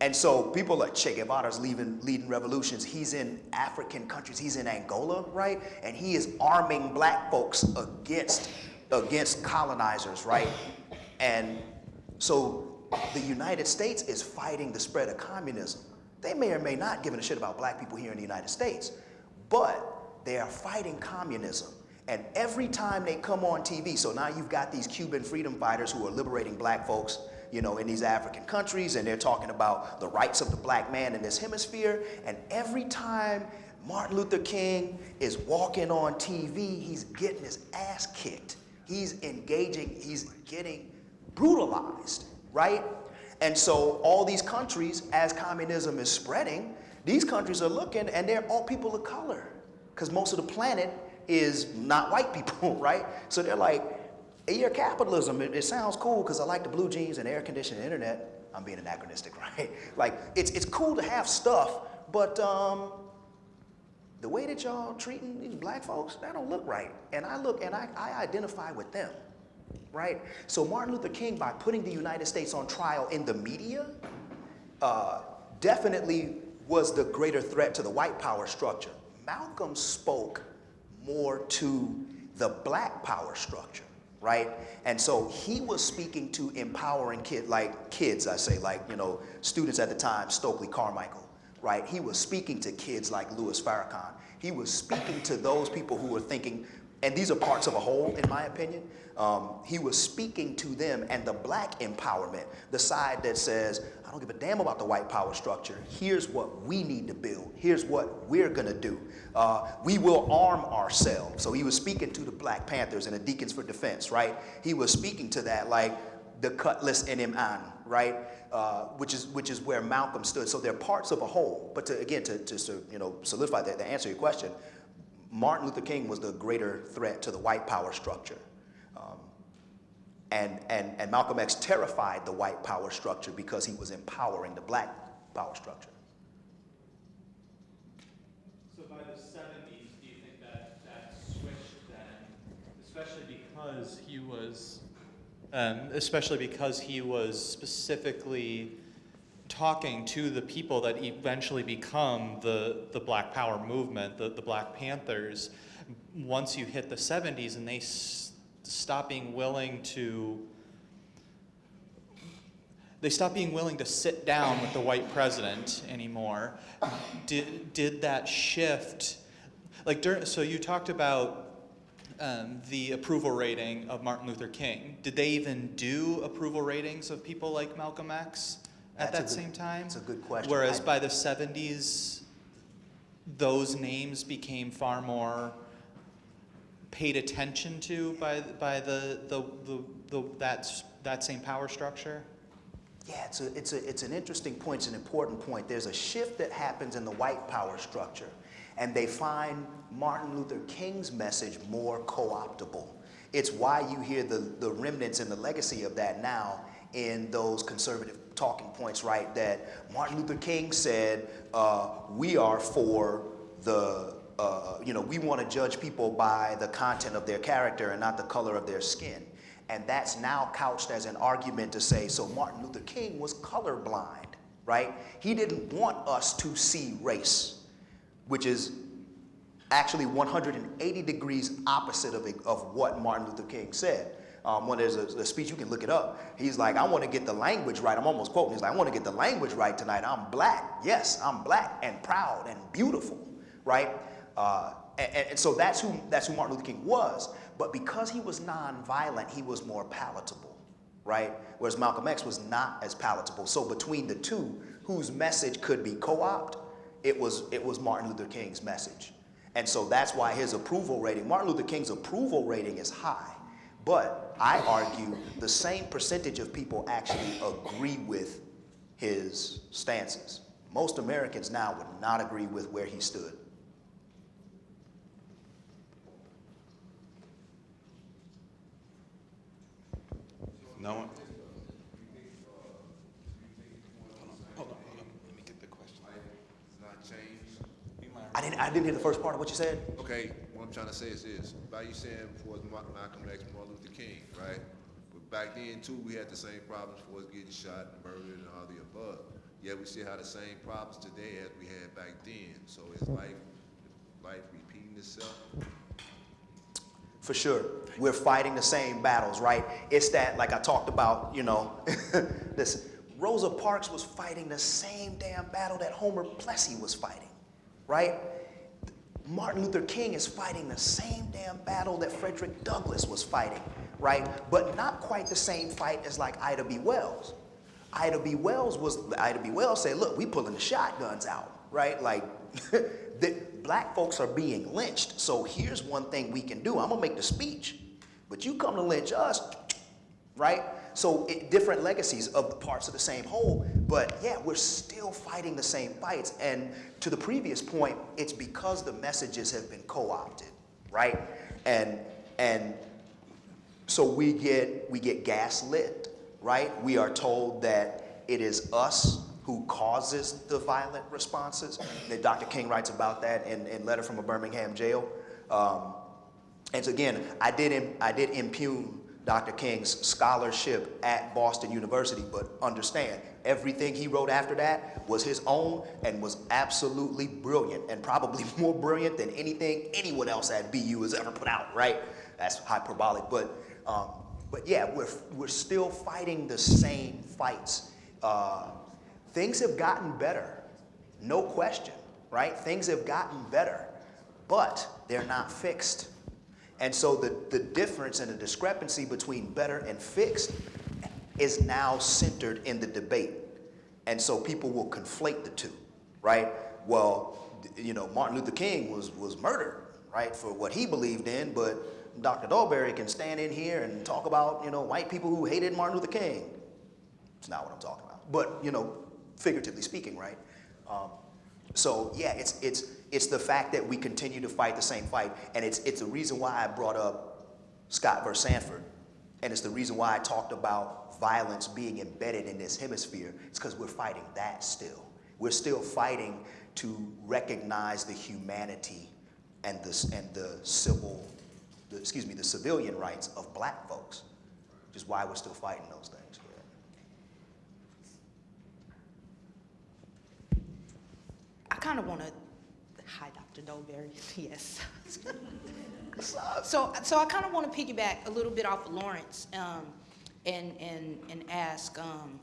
And so people like Che Guevara's leading, leading revolutions. He's in African countries. He's in Angola, right? And he is arming black folks against, against colonizers, right? And so the United States is fighting the spread of communism. They may or may not give a shit about black people here in the United States, but they are fighting communism. And every time they come on TV, so now you've got these Cuban freedom fighters who are liberating black folks, you know, in these African countries, and they're talking about the rights of the black man in this hemisphere. And every time Martin Luther King is walking on TV, he's getting his ass kicked. He's engaging, he's getting brutalized, right? And so all these countries, as communism is spreading, these countries are looking and they're all people of color because most of the planet is not white people, right? So they're like, yeah, capitalism, it, it sounds cool because I like the blue jeans and air conditioning internet. I'm being anachronistic, right? Like, it's, it's cool to have stuff, but um, the way that y'all treating these black folks, that don't look right. And I look and I, I identify with them, right? So Martin Luther King, by putting the United States on trial in the media, uh, definitely was the greater threat to the white power structure. Malcolm spoke more to the black power structure, right? And so he was speaking to empowering kid, like kids, I say, like, you know, students at the time, Stokely Carmichael, right? He was speaking to kids like Louis Farrakhan. He was speaking to those people who were thinking, and these are parts of a whole, in my opinion. Um, he was speaking to them and the black empowerment, the side that says, I don't give a damn about the white power structure. Here's what we need to build. Here's what we're gonna do. Uh, we will arm ourselves. So he was speaking to the Black Panthers and the Deacons for Defense, right? He was speaking to that like the cutlass in him on, right? Uh, which is which is where Malcolm stood. So they're parts of a whole. But to, again, to, to, to you know solidify that, to answer your question, Martin Luther King was the greater threat to the white power structure. Um, and, and, and Malcolm X terrified the white power structure because he was empowering the black power structure. So by the seventies, do you think that that switched then, especially because he was, um, especially because he was specifically talking to the people that eventually become the, the Black Power movement, the, the Black Panthers, once you hit the 70s and they stop being willing to they stop being willing to sit down with the white president anymore. Did, did that shift? Like, dur so you talked about um, the approval rating of Martin Luther King. Did they even do approval ratings of people like Malcolm X at that same time? that's a good question. Whereas I- by the 70s, those names became far more paid attention to by, by the, the, the, the, that, that same power structure? Yeah, it's, a, it's, a, it's an interesting point, it's an important point. There's a shift that happens in the white power structure, and they find Martin Luther King's message more co-optable. It's why you hear the, the remnants and the legacy of that now in those conservative talking points, right? That Martin Luther King said, uh, we are for the, uh, you know, we want to judge people by the content of their character and not the color of their skin. And that's now couched as an argument to say, so Martin Luther King was colorblind, right? He didn't want us to see race, which is actually 180 degrees opposite of, of what Martin Luther King said. Um, when there's a, a speech, you can look it up. He's like, I want to get the language right. I'm almost quoting. He's like, I want to get the language right tonight. I'm black. Yes, I'm black and proud and beautiful, right? Uh, and, and so that's who, that's who Martin Luther King was. But because he was nonviolent, he was more palatable, right? Whereas Malcolm X was not as palatable. So between the two, whose message could be co-opted, it was, it was Martin Luther King's message. And so that's why his approval rating, Martin Luther King's approval rating is high. But I argue the same percentage of people actually agree with his stances. Most Americans now would not agree with where he stood. No one? Hold on, hold on, let me get the question. It's not changed. I didn't, I didn't hear the first part of what you said. Okay, what I'm trying to say is this, by you saying for it's Ma- Malcolm X, Martin Luther King, right? But back then too, we had the same problems for us getting shot, and murdered, and all the above. Yet we still have the same problems today as we had back then. So is hmm. life, life repeating itself? For sure. We're fighting the same battles, right? It's that, like I talked about, you know, listen, Rosa Parks was fighting the same damn battle that Homer Plessy was fighting, right? Martin Luther King is fighting the same damn battle that Frederick Douglass was fighting, right? But not quite the same fight as like Ida B. Wells. Ida B. Wells was, Ida B. Wells said, look, we pulling the shotguns out, right? Like, the black folks are being lynched. So here's one thing we can do. I'm gonna make the speech, but you come to lynch us, right? So it, different legacies of parts of the same whole, but yeah, we're still fighting the same fights. And to the previous point, it's because the messages have been co-opted, right? And and so we get we get gaslit, right? We are told that it is us who causes the violent responses. And Dr. King writes about that in, in Letter from a Birmingham Jail. Um, and so again, I did, I did impugn Dr. King's scholarship at Boston University, but understand, everything he wrote after that was his own and was absolutely brilliant, and probably more brilliant than anything anyone else at BU has ever put out, right? That's hyperbolic, but, um, but yeah, we're, we're still fighting the same fights. Uh, things have gotten better, no question, right? Things have gotten better, but they're not fixed. And so the, the difference and the discrepancy between better and fixed is now centered in the debate. And so people will conflate the two, right? Well, you know, Martin Luther King was, was murdered, right, for what he believed in, but Dr. Dolberry can stand in here and talk about, you know, white people who hated Martin Luther King. It's not what I'm talking about. But, you know, figuratively speaking, right? Um, so yeah, it's, it's, it's the fact that we continue to fight the same fight. And it's, it's the reason why I brought up Scott versus Sandford. And it's the reason why I talked about violence being embedded in this hemisphere. It's because we're fighting that still. We're still fighting to recognize the humanity and the, and the civil, the, excuse me, the civilian rights of black folks, which is why we're still fighting those things. I kind of want to, hi, Dr. Dolberry, yes. So, so I kind of want to piggyback a little bit off of Lawrence um, and, and, and ask, um,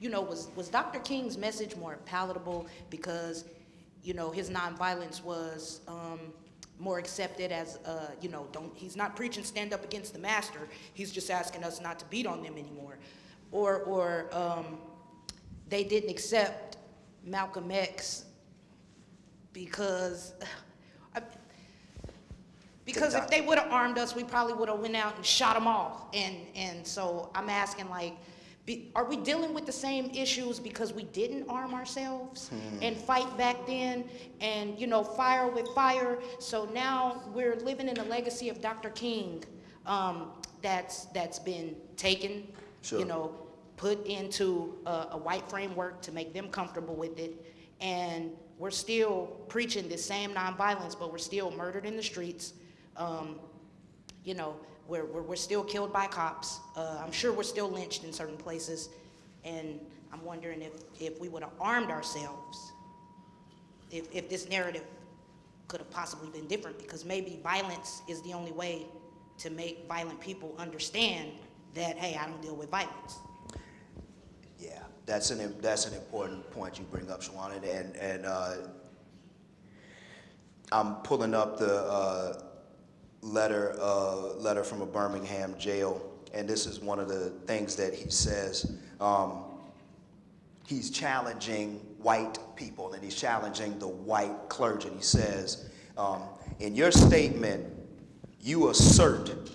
you know, was, was Dr. King's message more palatable because, you know, his nonviolence was um, more accepted as, uh, you know, don't, he's not preaching stand up against the master, he's just asking us not to beat on them anymore. Or, or um, they didn't accept Malcolm X because because if they would have armed us, we probably would have went out and shot them all. And and so I'm asking like, be, are we dealing with the same issues because we didn't arm ourselves and fight back then, and you know fire with fire? So now we're living in a legacy of Dr. King um, that's that's been taken, Sure. you know, put into a, a white framework to make them comfortable with it, and we're still preaching this same nonviolence, but we're still murdered in the streets. Um, you know, we're, we're, we're still killed by cops. Uh, I'm sure we're still lynched in certain places, and I'm wondering if, if we would have armed ourselves, if, if this narrative could have possibly been different, because maybe violence is the only way to make violent people understand that, hey, I don't deal with violence. Yeah, that's an, that's an important point you bring up, Shawana, and, and, uh, I'm pulling up the, uh, letter, uh, letter from a Birmingham jail, and this is one of the things that he says. Um, he's challenging white people, and he's challenging the white clergy. And he says, um, in your statement, you assert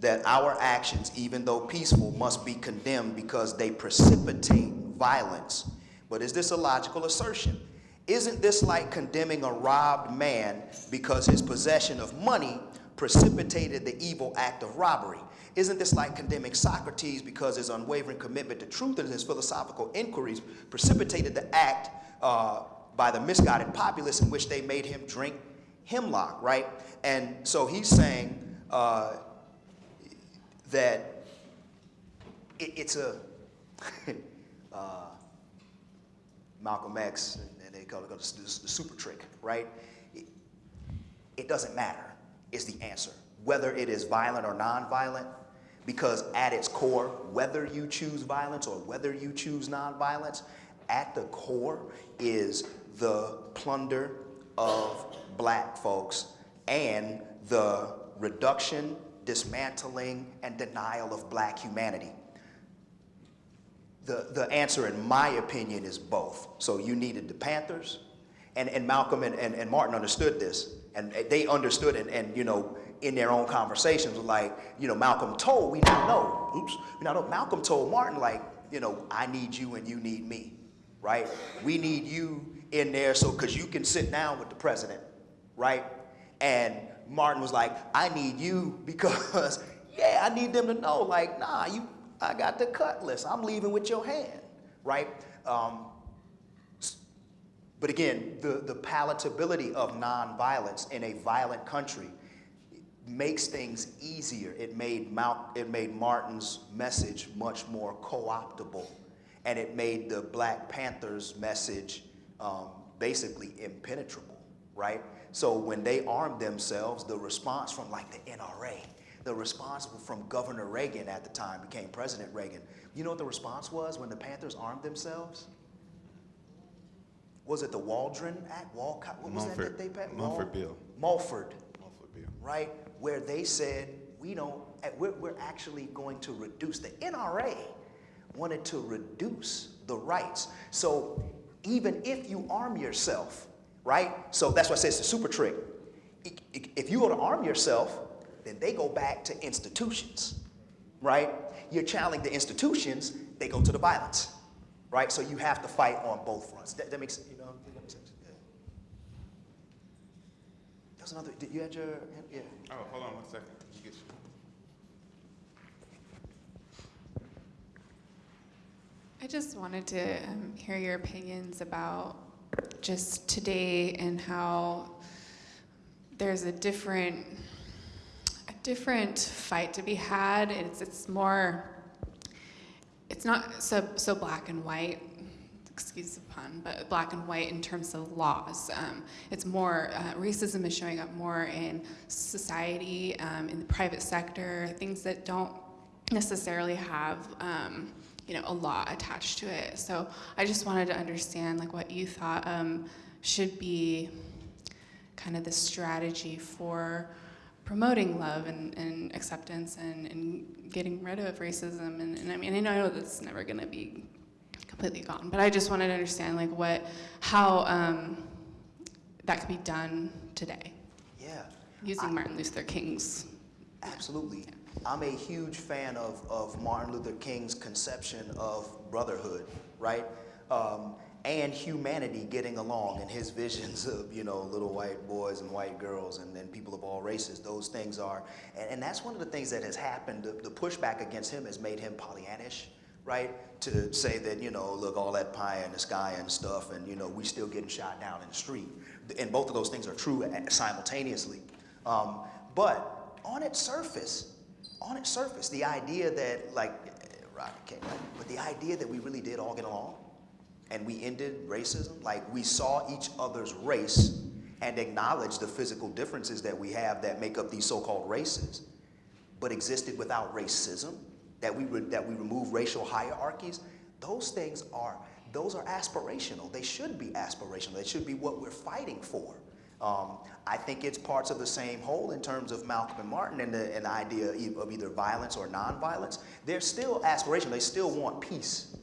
that our actions, even though peaceful, must be condemned because they precipitate violence. But is this a logical assertion? Isn't this like condemning a robbed man because his possession of money precipitated the evil act of robbery. Isn't this like condemning Socrates because his unwavering commitment to truth and his philosophical inquiries precipitated the act uh, by the misguided populace in which they made him drink hemlock, right? And so he's saying uh, that it, it's a uh, Malcolm X, and they call it the, the super trick, right? It, it doesn't matter, is the answer. Whether it is violent or nonviolent, because at its core, whether you choose violence or whether you choose nonviolence, at the core is the plunder of black folks and the reduction, dismantling, and denial of black humanity. The, the answer, in my opinion, is both. So you needed the Panthers, and, and Malcolm and, and, and Martin understood this, and they understood it, and, you know, in their own conversations, like, you know, Malcolm told, we now know, oops, we now know, Malcolm told Martin, like, you know, I need you and you need me, right? We need you in there so, because you can sit down with the president, right? And Martin was like, I need you because, yeah, I need them to know, like, nah, you, I got the cutlass. I'm leaving with your hand, right? Um, but again, the, the palatability of nonviolence in a violent country makes things easier. It made, Mal, it made Martin's message much more co-optable, and it made the Black Panthers' message um, basically impenetrable, right? So when they armed themselves, the response from like the NRA, the response from Governor Reagan at the time, became President Reagan. You know what the response was when the Panthers armed themselves? Was it the Waldron Act? Walcott? What was that Mumford- that they passed? Mumford bill. Mulford, Mulford bill. right? Where they said, we don't, eh, we're, we're actually going to reduce, the NRA wanted to reduce the rights. So even if you arm yourself, right? So that's why I say it's a super trick. If you go to arm yourself, then they go back to institutions, right? You're challenging the institutions, they go to the violence, right? So you have to fight on both fronts. That, that that makes sense. Yeah. There's another, did you had your, yeah. Oh, hold on one second. You get- I just wanted to um, hear your opinions about just today and how there's a different a different fight to be had. It's it's more it's not so so black and white. Excuse the pun, but black and white in terms of laws. Um, it's more uh, racism is showing up more in society, um, in the private sector, things that don't necessarily have um, you know a law attached to it. So I just wanted to understand like what you thought um, should be kind of the strategy for promoting love and, and acceptance and, and getting rid of racism and, and I mean I know that's never going to be completely gone but I just wanted to understand like what how um, that could be done today Yeah. using Martin Luther King's Absolutely. I'm a huge fan of, of Martin Luther King's conception of brotherhood, right? Um, and humanity getting along and his visions of, you know, little white boys and white girls and, and people of all races. Those things are, and, and that's one of the things that has happened. The, the pushback against him has made him Pollyannish, right? To say that, you know, look, all that pie in the sky and stuff, and, you know, we still getting shot down in the street. And both of those things are true simultaneously. Um, but on its surface, on its surface, the idea that like, Rock King, right? But the idea that we really did all get along and we ended racism, like we saw each other's race and acknowledged the physical differences that we have that make up these so-called races, but existed without racism, that we, re- that we remove racial hierarchies, those things are, those are aspirational. They should be aspirational. They should be what we're fighting for. Um, I think it's parts of the same whole in terms of Malcolm and Martin and the, and the idea of either violence or nonviolence. They're still aspirational. They still want peace,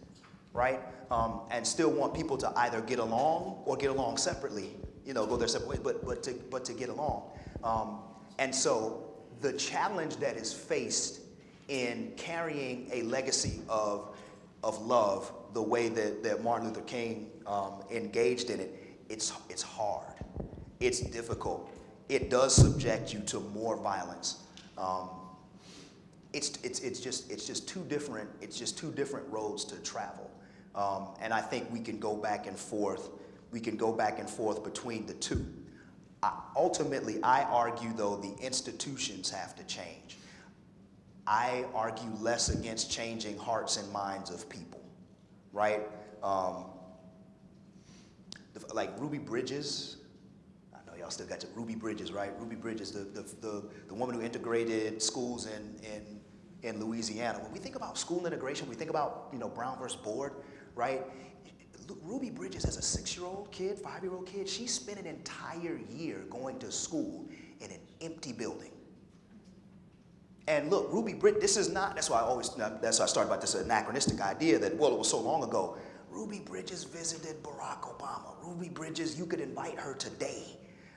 right? Um, and still want people to either get along or get along separately, you know, go their separate ways, but, but, to, but to get along. Um, and so the challenge that is faced in carrying a legacy of, of love the way that, that Martin Luther King um, engaged in it, it's, it's hard. It's difficult. it does subject you to more violence. Um, it's, it's, it's just, it's just two different, it's just two different roads to travel. Um, and I think we can go back and forth, we can go back and forth between the two. I, ultimately, I argue though the institutions have to change. I argue less against changing hearts and minds of people, right? Um, like Ruby Bridges, I know y'all still got your Ruby Bridges, right? Ruby Bridges, the, the, the, the woman who integrated schools in, in, in Louisiana. When we think about school integration, we think about, you know, Brown versus Board, right? Ruby Bridges, as a six-year-old kid, five-year-old kid, she spent an entire year going to school in an empty building. And look, Ruby Bridges, this is not, that's why I always, that's why I started about this anachronistic idea that, well, it was so long ago. Ruby Bridges visited Barack Obama. Ruby Bridges, you could invite her today,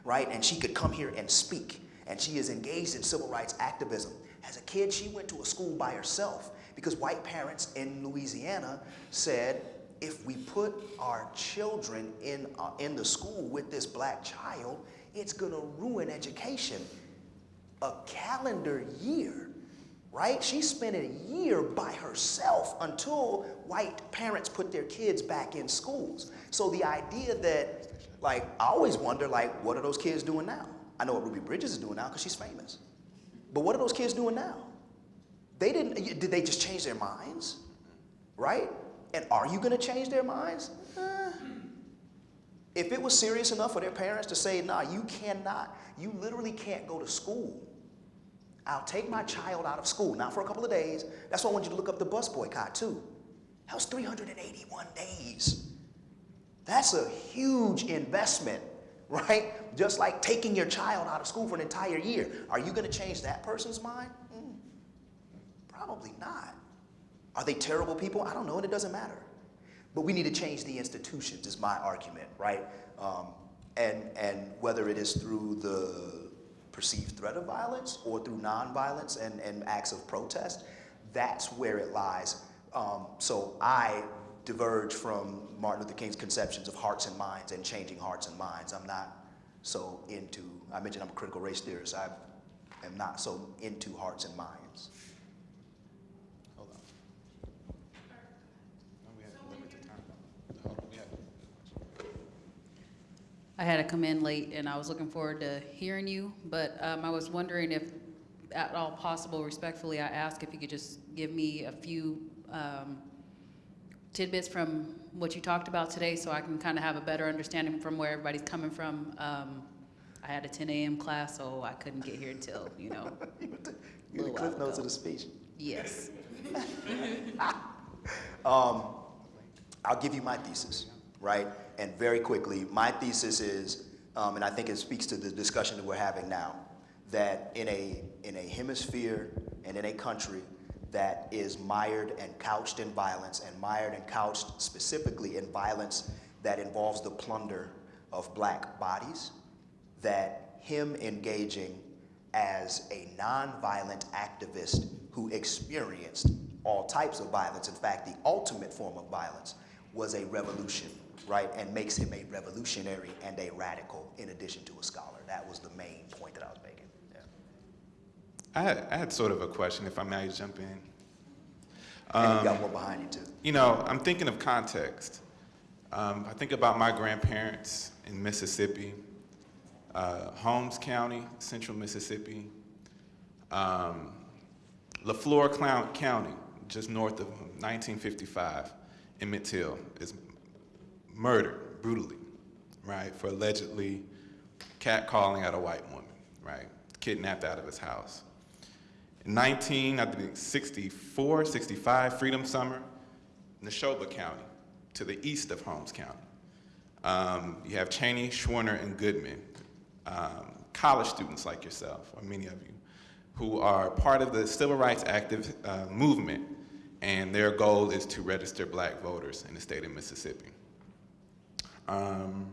right? And she could come here and speak. And she is engaged in civil rights activism. As a kid, she went to a school by herself because white parents in Louisiana said, if we put our children in, uh, in the school with this black child, it's gonna ruin education a calendar year, right? She spent a year by herself until white parents put their kids back in schools. So the idea that, like, I always wonder, like, what are those kids doing now? I know what Ruby Bridges is doing now because she's famous. But what are those kids doing now? They didn't, did they just change their minds? Right? And are you gonna change their minds? Eh. If it was serious enough for their parents to say, nah, you cannot, you literally can't go to school. I'll take my child out of school, not for a couple of days. That's why I want you to look up the bus boycott too. That was 381 days. That's a huge investment, right? Just like taking your child out of school for an entire year. Are you gonna change that person's mind? Mm, probably not. Are they terrible people? I don't know, and it doesn't matter. But we need to change the institutions, is my argument, right? Um, and, and whether it is through the perceived threat of violence or through nonviolence and, and acts of protest, that's where it lies. Um, so I diverge from Martin Luther King's conceptions of hearts and minds and changing hearts and minds. I'm not so into, I mentioned I'm a critical race theorist, I am not so into hearts and minds. Hold on. No, we have limited time. Hold on, we have- I had to come in late and I was looking forward to hearing you, but um, I was wondering if, at all possible, respectfully, I ask if you could just give me a few um, tidbits from what you talked about today so I can kind of have a better understanding from where everybody's coming from. Um, I had a 10 a.m. class, so I couldn't get here until, you know, You the cliff notes of the speech. yes. Um, I'll give you my thesis, right? And very quickly, my thesis is, um, and I think it speaks to the discussion that we're having now, that in a, in a hemisphere and in a country that is mired and couched in violence and mired and couched specifically in violence that involves the plunder of black bodies, that him engaging as a nonviolent activist who experienced all types of violence, in fact, the ultimate form of violence, was a revolution, right? And makes him a revolutionary and a radical in addition to a scholar. That was the main point that I was making. Yeah. I had, I had sort of a question, if I may jump in. And you got one behind you too. You know, I'm thinking of context. Um, I think about my grandparents in Mississippi, uh, Holmes County, central Mississippi, um, Leflore County, just north of 1955, Emmett Till is murdered brutally, right, for allegedly catcalling at a white woman, right, kidnapped out of his house. In 19, I think 64, 65, Freedom Summer, Neshoba County, to the east of Holmes County. Um, you have Chaney, Schwerner, and Goodman, um, college students like yourself, or many of you, who are part of the civil rights active uh, movement, and their goal is to register black voters in the state of Mississippi. Um,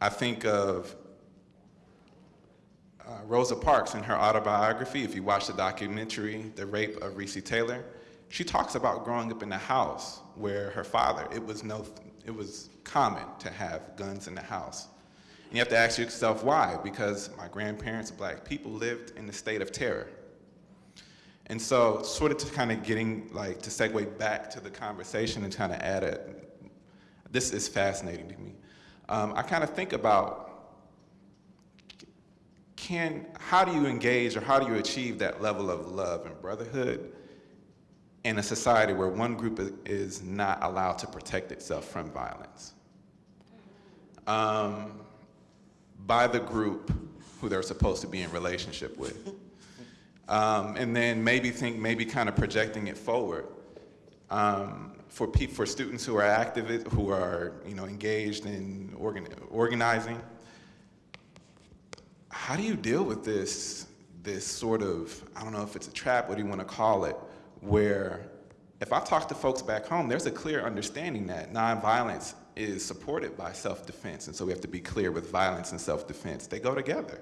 I think of uh, Rosa Parks in her autobiography, if you watch the documentary, The Rape of Recy Taylor, she talks about growing up in a house where her father, it was no, it was common to have guns in the house. And you have to ask yourself why, because my grandparents, black people, lived in a state of terror. And so, sort of to kind of getting, like, to segue back to the conversation and kind of add a, this is fascinating to me. Um, I kind of think about can, how do you engage or how do you achieve that level of love and brotherhood in a society where one group is not allowed to protect itself from violence? Um, by the group who they're supposed to be in relationship with. Um, and then maybe think, maybe kind of projecting it forward. Um, for, for students who are active, who are you know, engaged in organ- organizing, how do you deal with this, this sort of, I don't know if it's a trap, what do you want to call it, where if I talk to folks back home, there's a clear understanding that nonviolence is supported by self-defense, and so we have to be clear with violence and self-defense. They go together.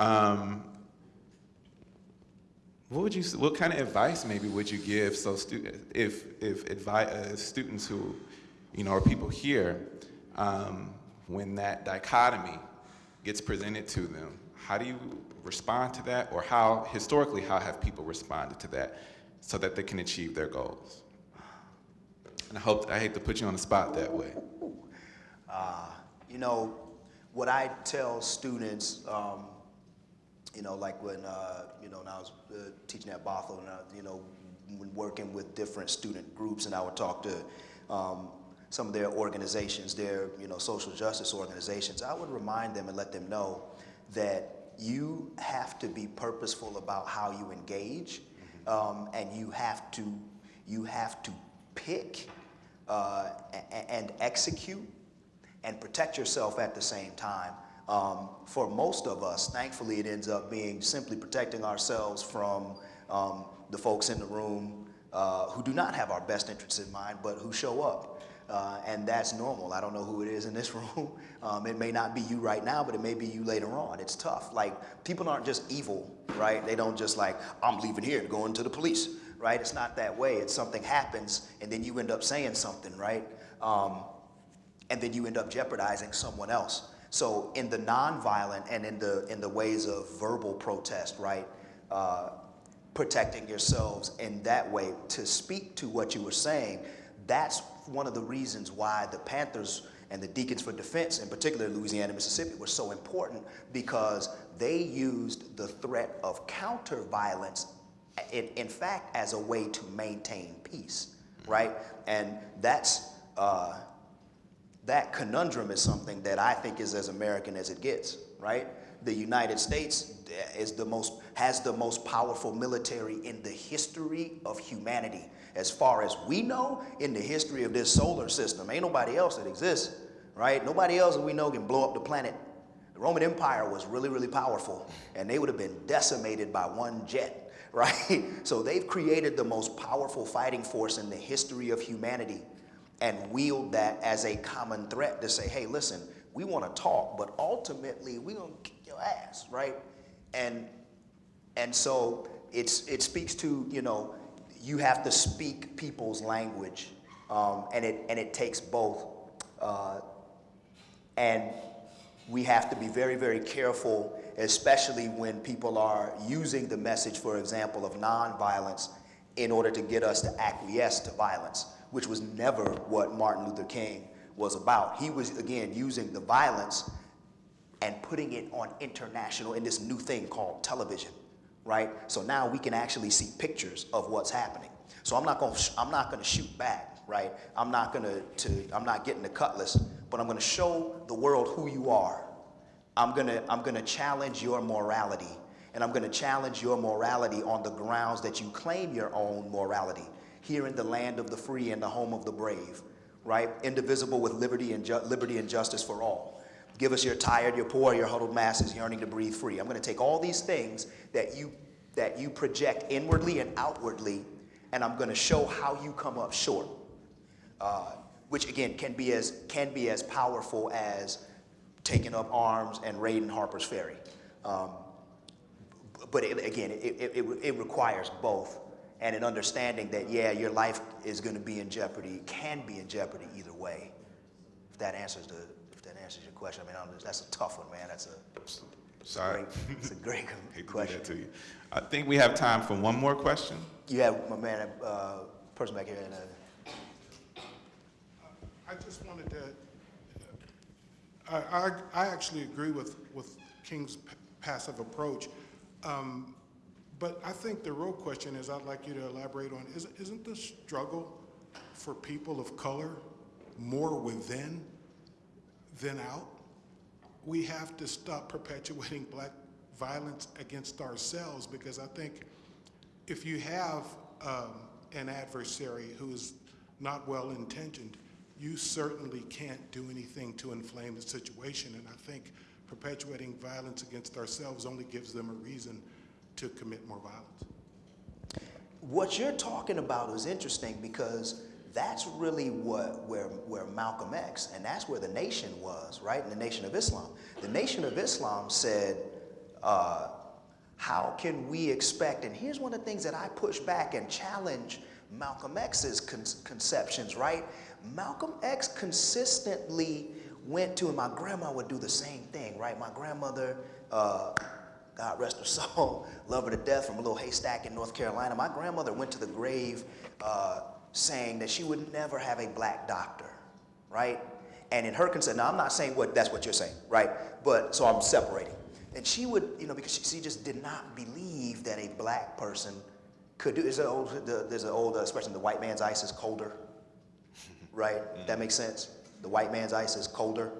Um, what would you, what kind of advice maybe would you give so student, if, if advi- uh, students who, you know, or people here, um, when that dichotomy gets presented to them, how do you respond to that? Or how, historically, how have people responded to that so that they can achieve their goals? And I hope, I hate to put you on the spot that way. Uh, you know, what I tell students, um, you know, like when, uh, you know, when I was uh, teaching at Bothell, and, uh, you know, when working with different student groups, and I would talk to um, some of their organizations, their, you know, social justice organizations, I would remind them and let them know that you have to be purposeful about how you engage, um, and you have to, you have to pick uh, and execute and protect yourself at the same time. Um, for most of us, thankfully, it ends up being simply protecting ourselves from um, the folks in the room uh, who do not have our best interests in mind, but who show up. Uh, and that's normal. I don't know who it is in this room. Um, it may not be you right now, but it may be you later on. It's tough. Like, people aren't just evil, right? They don't just like, I'm leaving here and going to the police, right? It's not that way. It's something happens, and then you end up saying something, right? Um, and then you end up jeopardizing someone else. So in the nonviolent and in the in the ways of verbal protest, right, uh, protecting yourselves in that way to speak to what you were saying, that's one of the reasons why the Panthers and the Deacons for Defense, in particular Louisiana, Mississippi, were so important because they used the threat of counter violence, in, in fact, as a way to maintain peace, right? And that's uh, that conundrum is something that I think is as American as it gets, right? The United States eh, is the most, has the most powerful military in the history of humanity. As far as we know, in the history of this solar system, ain't nobody else that exists, right? Nobody else that we know can blow up the planet. The Roman Empire was really, really powerful, and they would have been decimated by one jet, right? So they've created the most powerful fighting force in the history of humanity and wield that as a common threat to say, hey, listen, we want to talk, but ultimately we're going to kick your ass, right? And and so it's it speaks to you know you have to speak people's language, um, and it and it takes both, uh, and we have to be very very careful, especially when people are using the message, for example, of nonviolence, in order to get us to acquiesce to violence, which was never what Martin Luther King was about. He was again using the violence and putting it on international in this new thing called television, right? So now we can actually see pictures of what's happening. So I'm not going I'm not going to shoot back, right? I'm not going to to I'm not getting the cutlass, but I'm going to show the world who you are. I'm going to I'm going to challenge your morality and I'm going to challenge your morality on the grounds that you claim your own morality here in the land of the free and the home of the brave, right? Indivisible with liberty and liberty and justice for all. Give us your tired, your poor, your huddled masses yearning to breathe free. I'm going to take all these things that you that you project inwardly and outwardly, and I'm going to show how you come up short. Uh, which again can be as can be as powerful as taking up arms and raiding Harper's Ferry. Um, but it, again, it, it, it requires both, and an understanding that yeah, your life is going to be in jeopardy, can be in jeopardy either way. If that answers the if that answers. answers your question. I mean, I'm- that's a tough one, man. That's a Sorry. great, it's a great Hate to do question. that to you. I think we have time for one more question. You have my man, uh, person back here in uh, I just wanted to, I, I, I actually agree with, with King's p- passive approach. Um, But I think the real question is, I'd like you to elaborate on, is, isn't the struggle for people of color more within than out? We have to stop perpetuating black violence against ourselves because I think if you have um, an adversary who is not well intentioned, you certainly can't do anything to inflame the situation. And I think perpetuating violence against ourselves only gives them a reason to commit more violence. What you're talking about is interesting because that's really what where where Malcolm X and that's where the nation was, right? In the Nation of Islam, the Nation of Islam said, uh, "How can we expect?" And here's one of the things that I push back and challenge Malcolm X's con- conceptions, right? Malcolm X consistently went to, and my grandma would do the same thing, right? My grandmother. Uh, God rest her soul, love her to death from a little haystack in North Carolina. My grandmother went to the grave uh, saying that she would never have a black doctor, right? And in her consent, now I'm not saying what that's what you're saying, right? But so I'm separating. And she would, you know, because she, she just did not believe that a black person could do. There's an old, the, there's an old expression: the white man's ice is colder, right? That makes sense. The white man's ice is colder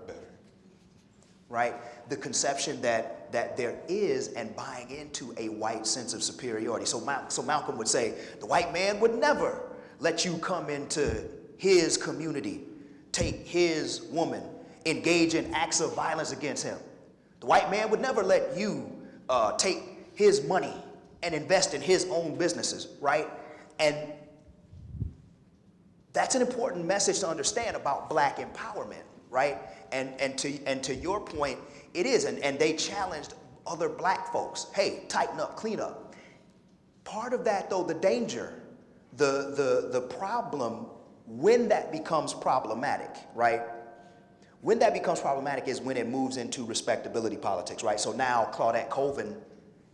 right? The conception that, that there is and buying into a white sense of superiority. So, Mal- so Malcolm would say, the white man would never let you come into his community, take his woman, engage in acts of violence against him. The white man would never let you uh, take his money and invest in his own businesses, right? And that's an important message to understand about black empowerment, right? And, and, to, and to your point, it is. And, and they challenged other black folks hey, tighten up, clean up. Part of that, though, the danger, the, the, the problem, when that becomes problematic, right? When that becomes problematic is when it moves into respectability politics, right? So now Claudette Colvin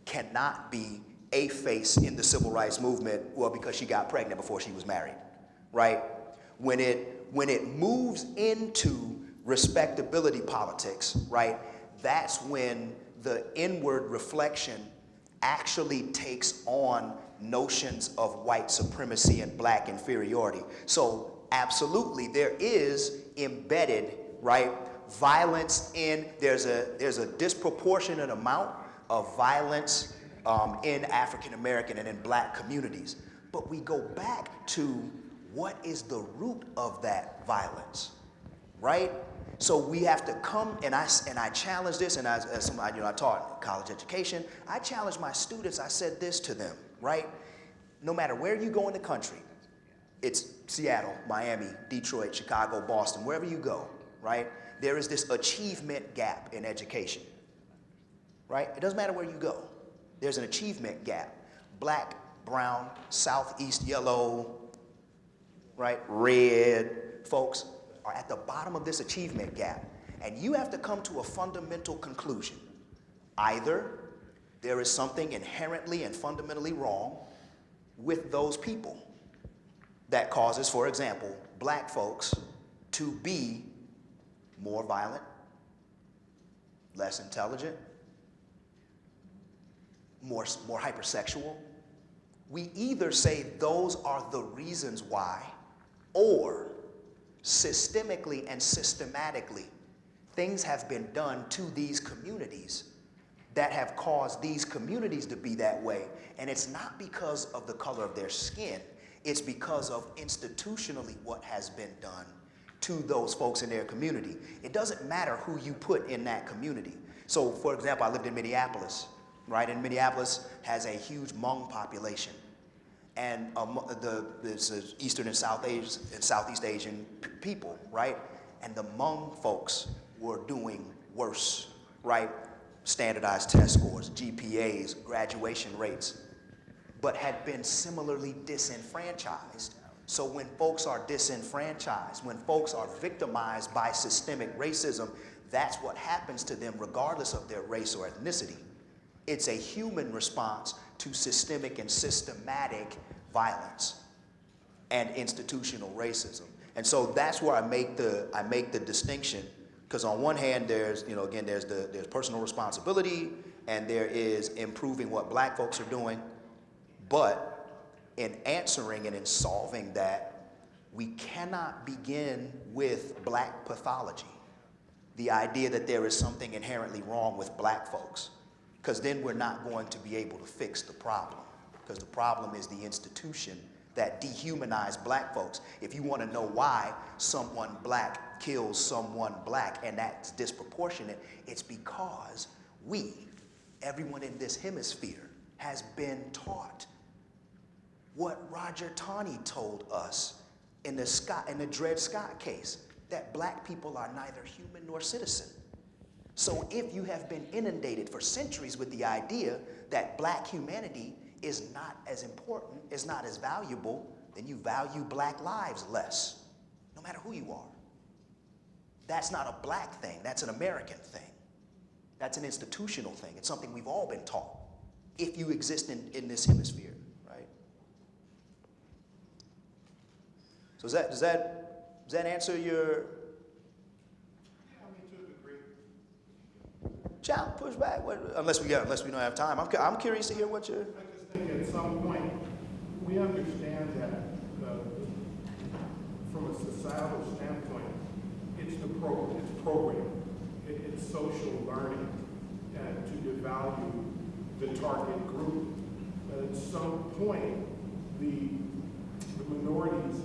cannot be a face in the civil rights movement, well, because she got pregnant before she was married, right? When it, when it moves into respectability politics, right, that's when the inward reflection actually takes on notions of white supremacy and black inferiority. So absolutely, there is embedded, right, violence in, there's a, there's a disproportionate amount of violence um, in African American and in black communities. But we go back to what is the root of that violence, right? So we have to come, and I, and I challenge this, and as, as uh, somebody, you know, I taught college education, I challenge my students, I said this to them, right? No matter where you go in the country, it's Seattle, Miami, Detroit, Chicago, Boston, wherever you go, right? There is this achievement gap in education, right? It doesn't matter where you go. There's an achievement gap. Black, brown, southeast yellow, right, red folks are at the bottom of this achievement gap. And you have to come to a fundamental conclusion. Either there is something inherently and fundamentally wrong with those people that causes, for example, black folks to be more violent, less intelligent, more, more hypersexual. We either say those are the reasons why, or systemically and systematically, things have been done to these communities that have caused these communities to be that way. And it's not because of the color of their skin, it's because of institutionally what has been done to those folks in their community. It doesn't matter who you put in that community. So, for example, I lived in Minneapolis, right? And Minneapolis has a huge Hmong population. And um, the, Eastern and South Asian, and Southeast Asian people, right? And the Hmong folks were doing worse, right? Standardized test scores, GPAs, graduation rates, but had been similarly disenfranchised. So when folks are disenfranchised, when folks are victimized by systemic racism, that's what happens to them regardless of their race or ethnicity. It's a human response to systemic and systematic violence and institutional racism. And so that's where I make the, I make the distinction, because on one hand, there's, you know, again, there's the, there's personal responsibility, and there is improving what black folks are doing, but in answering and in solving that, we cannot begin with black pathology. The idea that there is something inherently wrong with black folks, because then we're not going to be able to fix the problem, because the problem is the institution that dehumanize black folks. If you want to know why someone black kills someone black and that's disproportionate, it's because we, everyone in this hemisphere, has been taught what Roger Taney told us in the Scott in the Dred Scott case, that black people are neither human nor citizen. So if you have been inundated for centuries with the idea that black humanity is not as important, is not as valuable, then you value black lives less, no matter who you are. That's not a black thing, that's an American thing. That's an institutional thing. It's something we've all been taught if you exist in, in this hemisphere, right? So does that, does that, does that answer your, Challenge, push back, what, unless we unless we don't have time. I'm, I'm curious to hear what you're, I just think at some point, we understand that, uh, from a societal standpoint, it's the pro, it's program, it, it's social learning, and to devalue the target group. But at some point, the, the minorities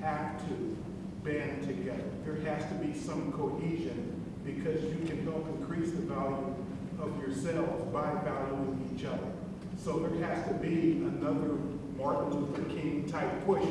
have to band together. There has to be some cohesion because you can help increase the value of yourselves by valuing each other. So there has to be another Martin Luther King type push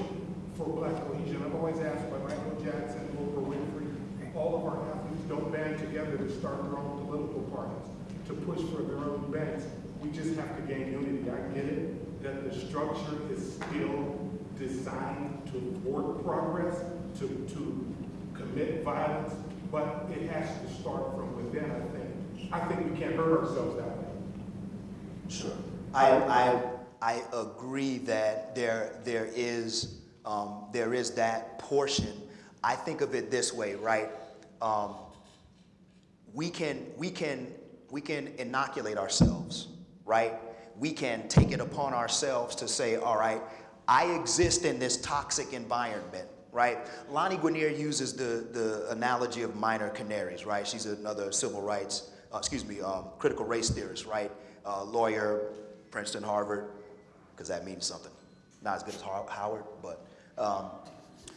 for black cohesion. I've always asked by Michael Jackson, Oprah Winfrey, all of our athletes don't band together to start their own political parties, to push for their own bands. We just have to gain unity. I get it, that the structure is still designed to thwart progress, to, to commit violence, but it has to start from within, I think. I think we can't hurt ourselves that way. Sure. I, I, I agree that there, there is, um, there is that portion. I think of it this way, right? Um, we can, we can, we can inoculate ourselves, right? We can take it upon ourselves to say, all right, I exist in this toxic environment, right? Lani Guinier uses the, the analogy of minor canaries, right? She's another civil rights, uh, excuse me, um, critical race theorist, right? Uh, lawyer, Princeton, Harvard, because that means something. Not as good as Har- Howard, but, um,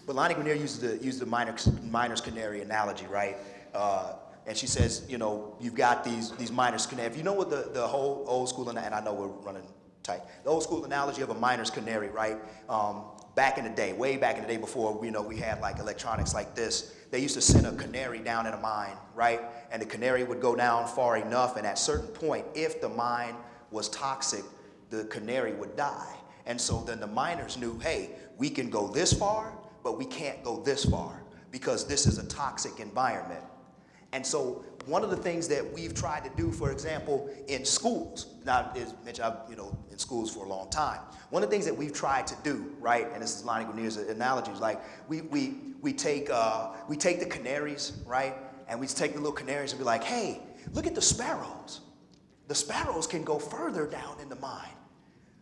but Lani Guinier uses the, uses the minor, miner's canary analogy, right? Uh, and she says, you know, you've got these, these miner's canary. If you know what the, the whole old school, and I know we're running tight, the old school analogy of a miner's canary, right? Um, back in the day, way back in the day before, you know, we had like electronics like this, they used to send a canary down in a mine, right? And the canary would go down far enough, and at certain point, if the mine was toxic, the canary would die. And so then the miners knew, hey, we can go this far, but we can't go this far because this is a toxic environment. And so one of the things that we've tried to do, for example, in schools, now, as Mitch, I've, you know, in schools for a long time. One of the things that we've tried to do, right, and this is Lani Guinier's analogy, is like we, we, we, take, uh, we take the canaries, right, and we take the little canaries and be like, hey, look at the sparrows. The sparrows can go further down in the mine.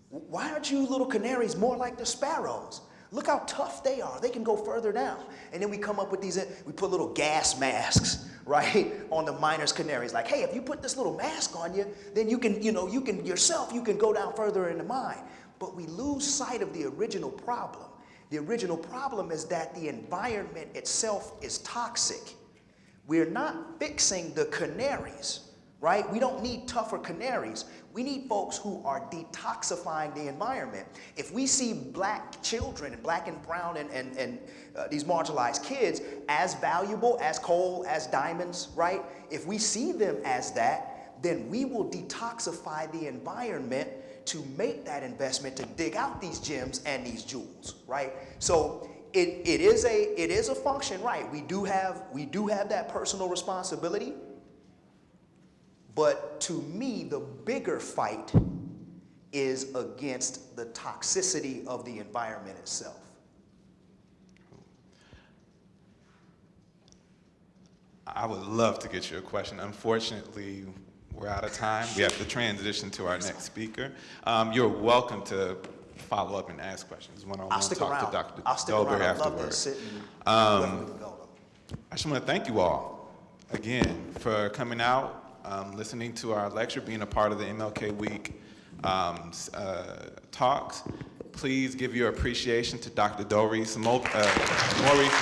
Why aren't you little canaries more like the sparrows? Look how tough they are. They can go further down. And then we come up with these, we put little gas masks, right, on the miner's canaries. Like, hey, if you put this little mask on you, then you can, you know, you can yourself, you can go down further in the mine. But we lose sight of the original problem. The original problem is that the environment itself is toxic. We're not fixing the canaries, right? We don't need tougher canaries. We need folks who are detoxifying the environment. If we see black children, and black and brown and, and, and uh, these marginalized kids as valuable as coal, as diamonds, right? If we see them as that, then we will detoxify the environment to make that investment to dig out these gems and these jewels, right? So it, it is a, it is a function, right? We do have, we do have that personal responsibility. But to me, the bigger fight is against the toxicity of the environment itself. I would love to get your question. Unfortunately, we're out of time. We have to transition to our next speaker. Um, you're welcome to follow up and ask questions I I'll stick talk around. to Dr. I'll stick Dolbear around. To afterwards. Um. I just want to thank you all again for coming out, um, listening to our lecture, being a part of the MLK Week um, uh, talks. Please give your appreciation to Dr. Doris Mo- uh, Maurice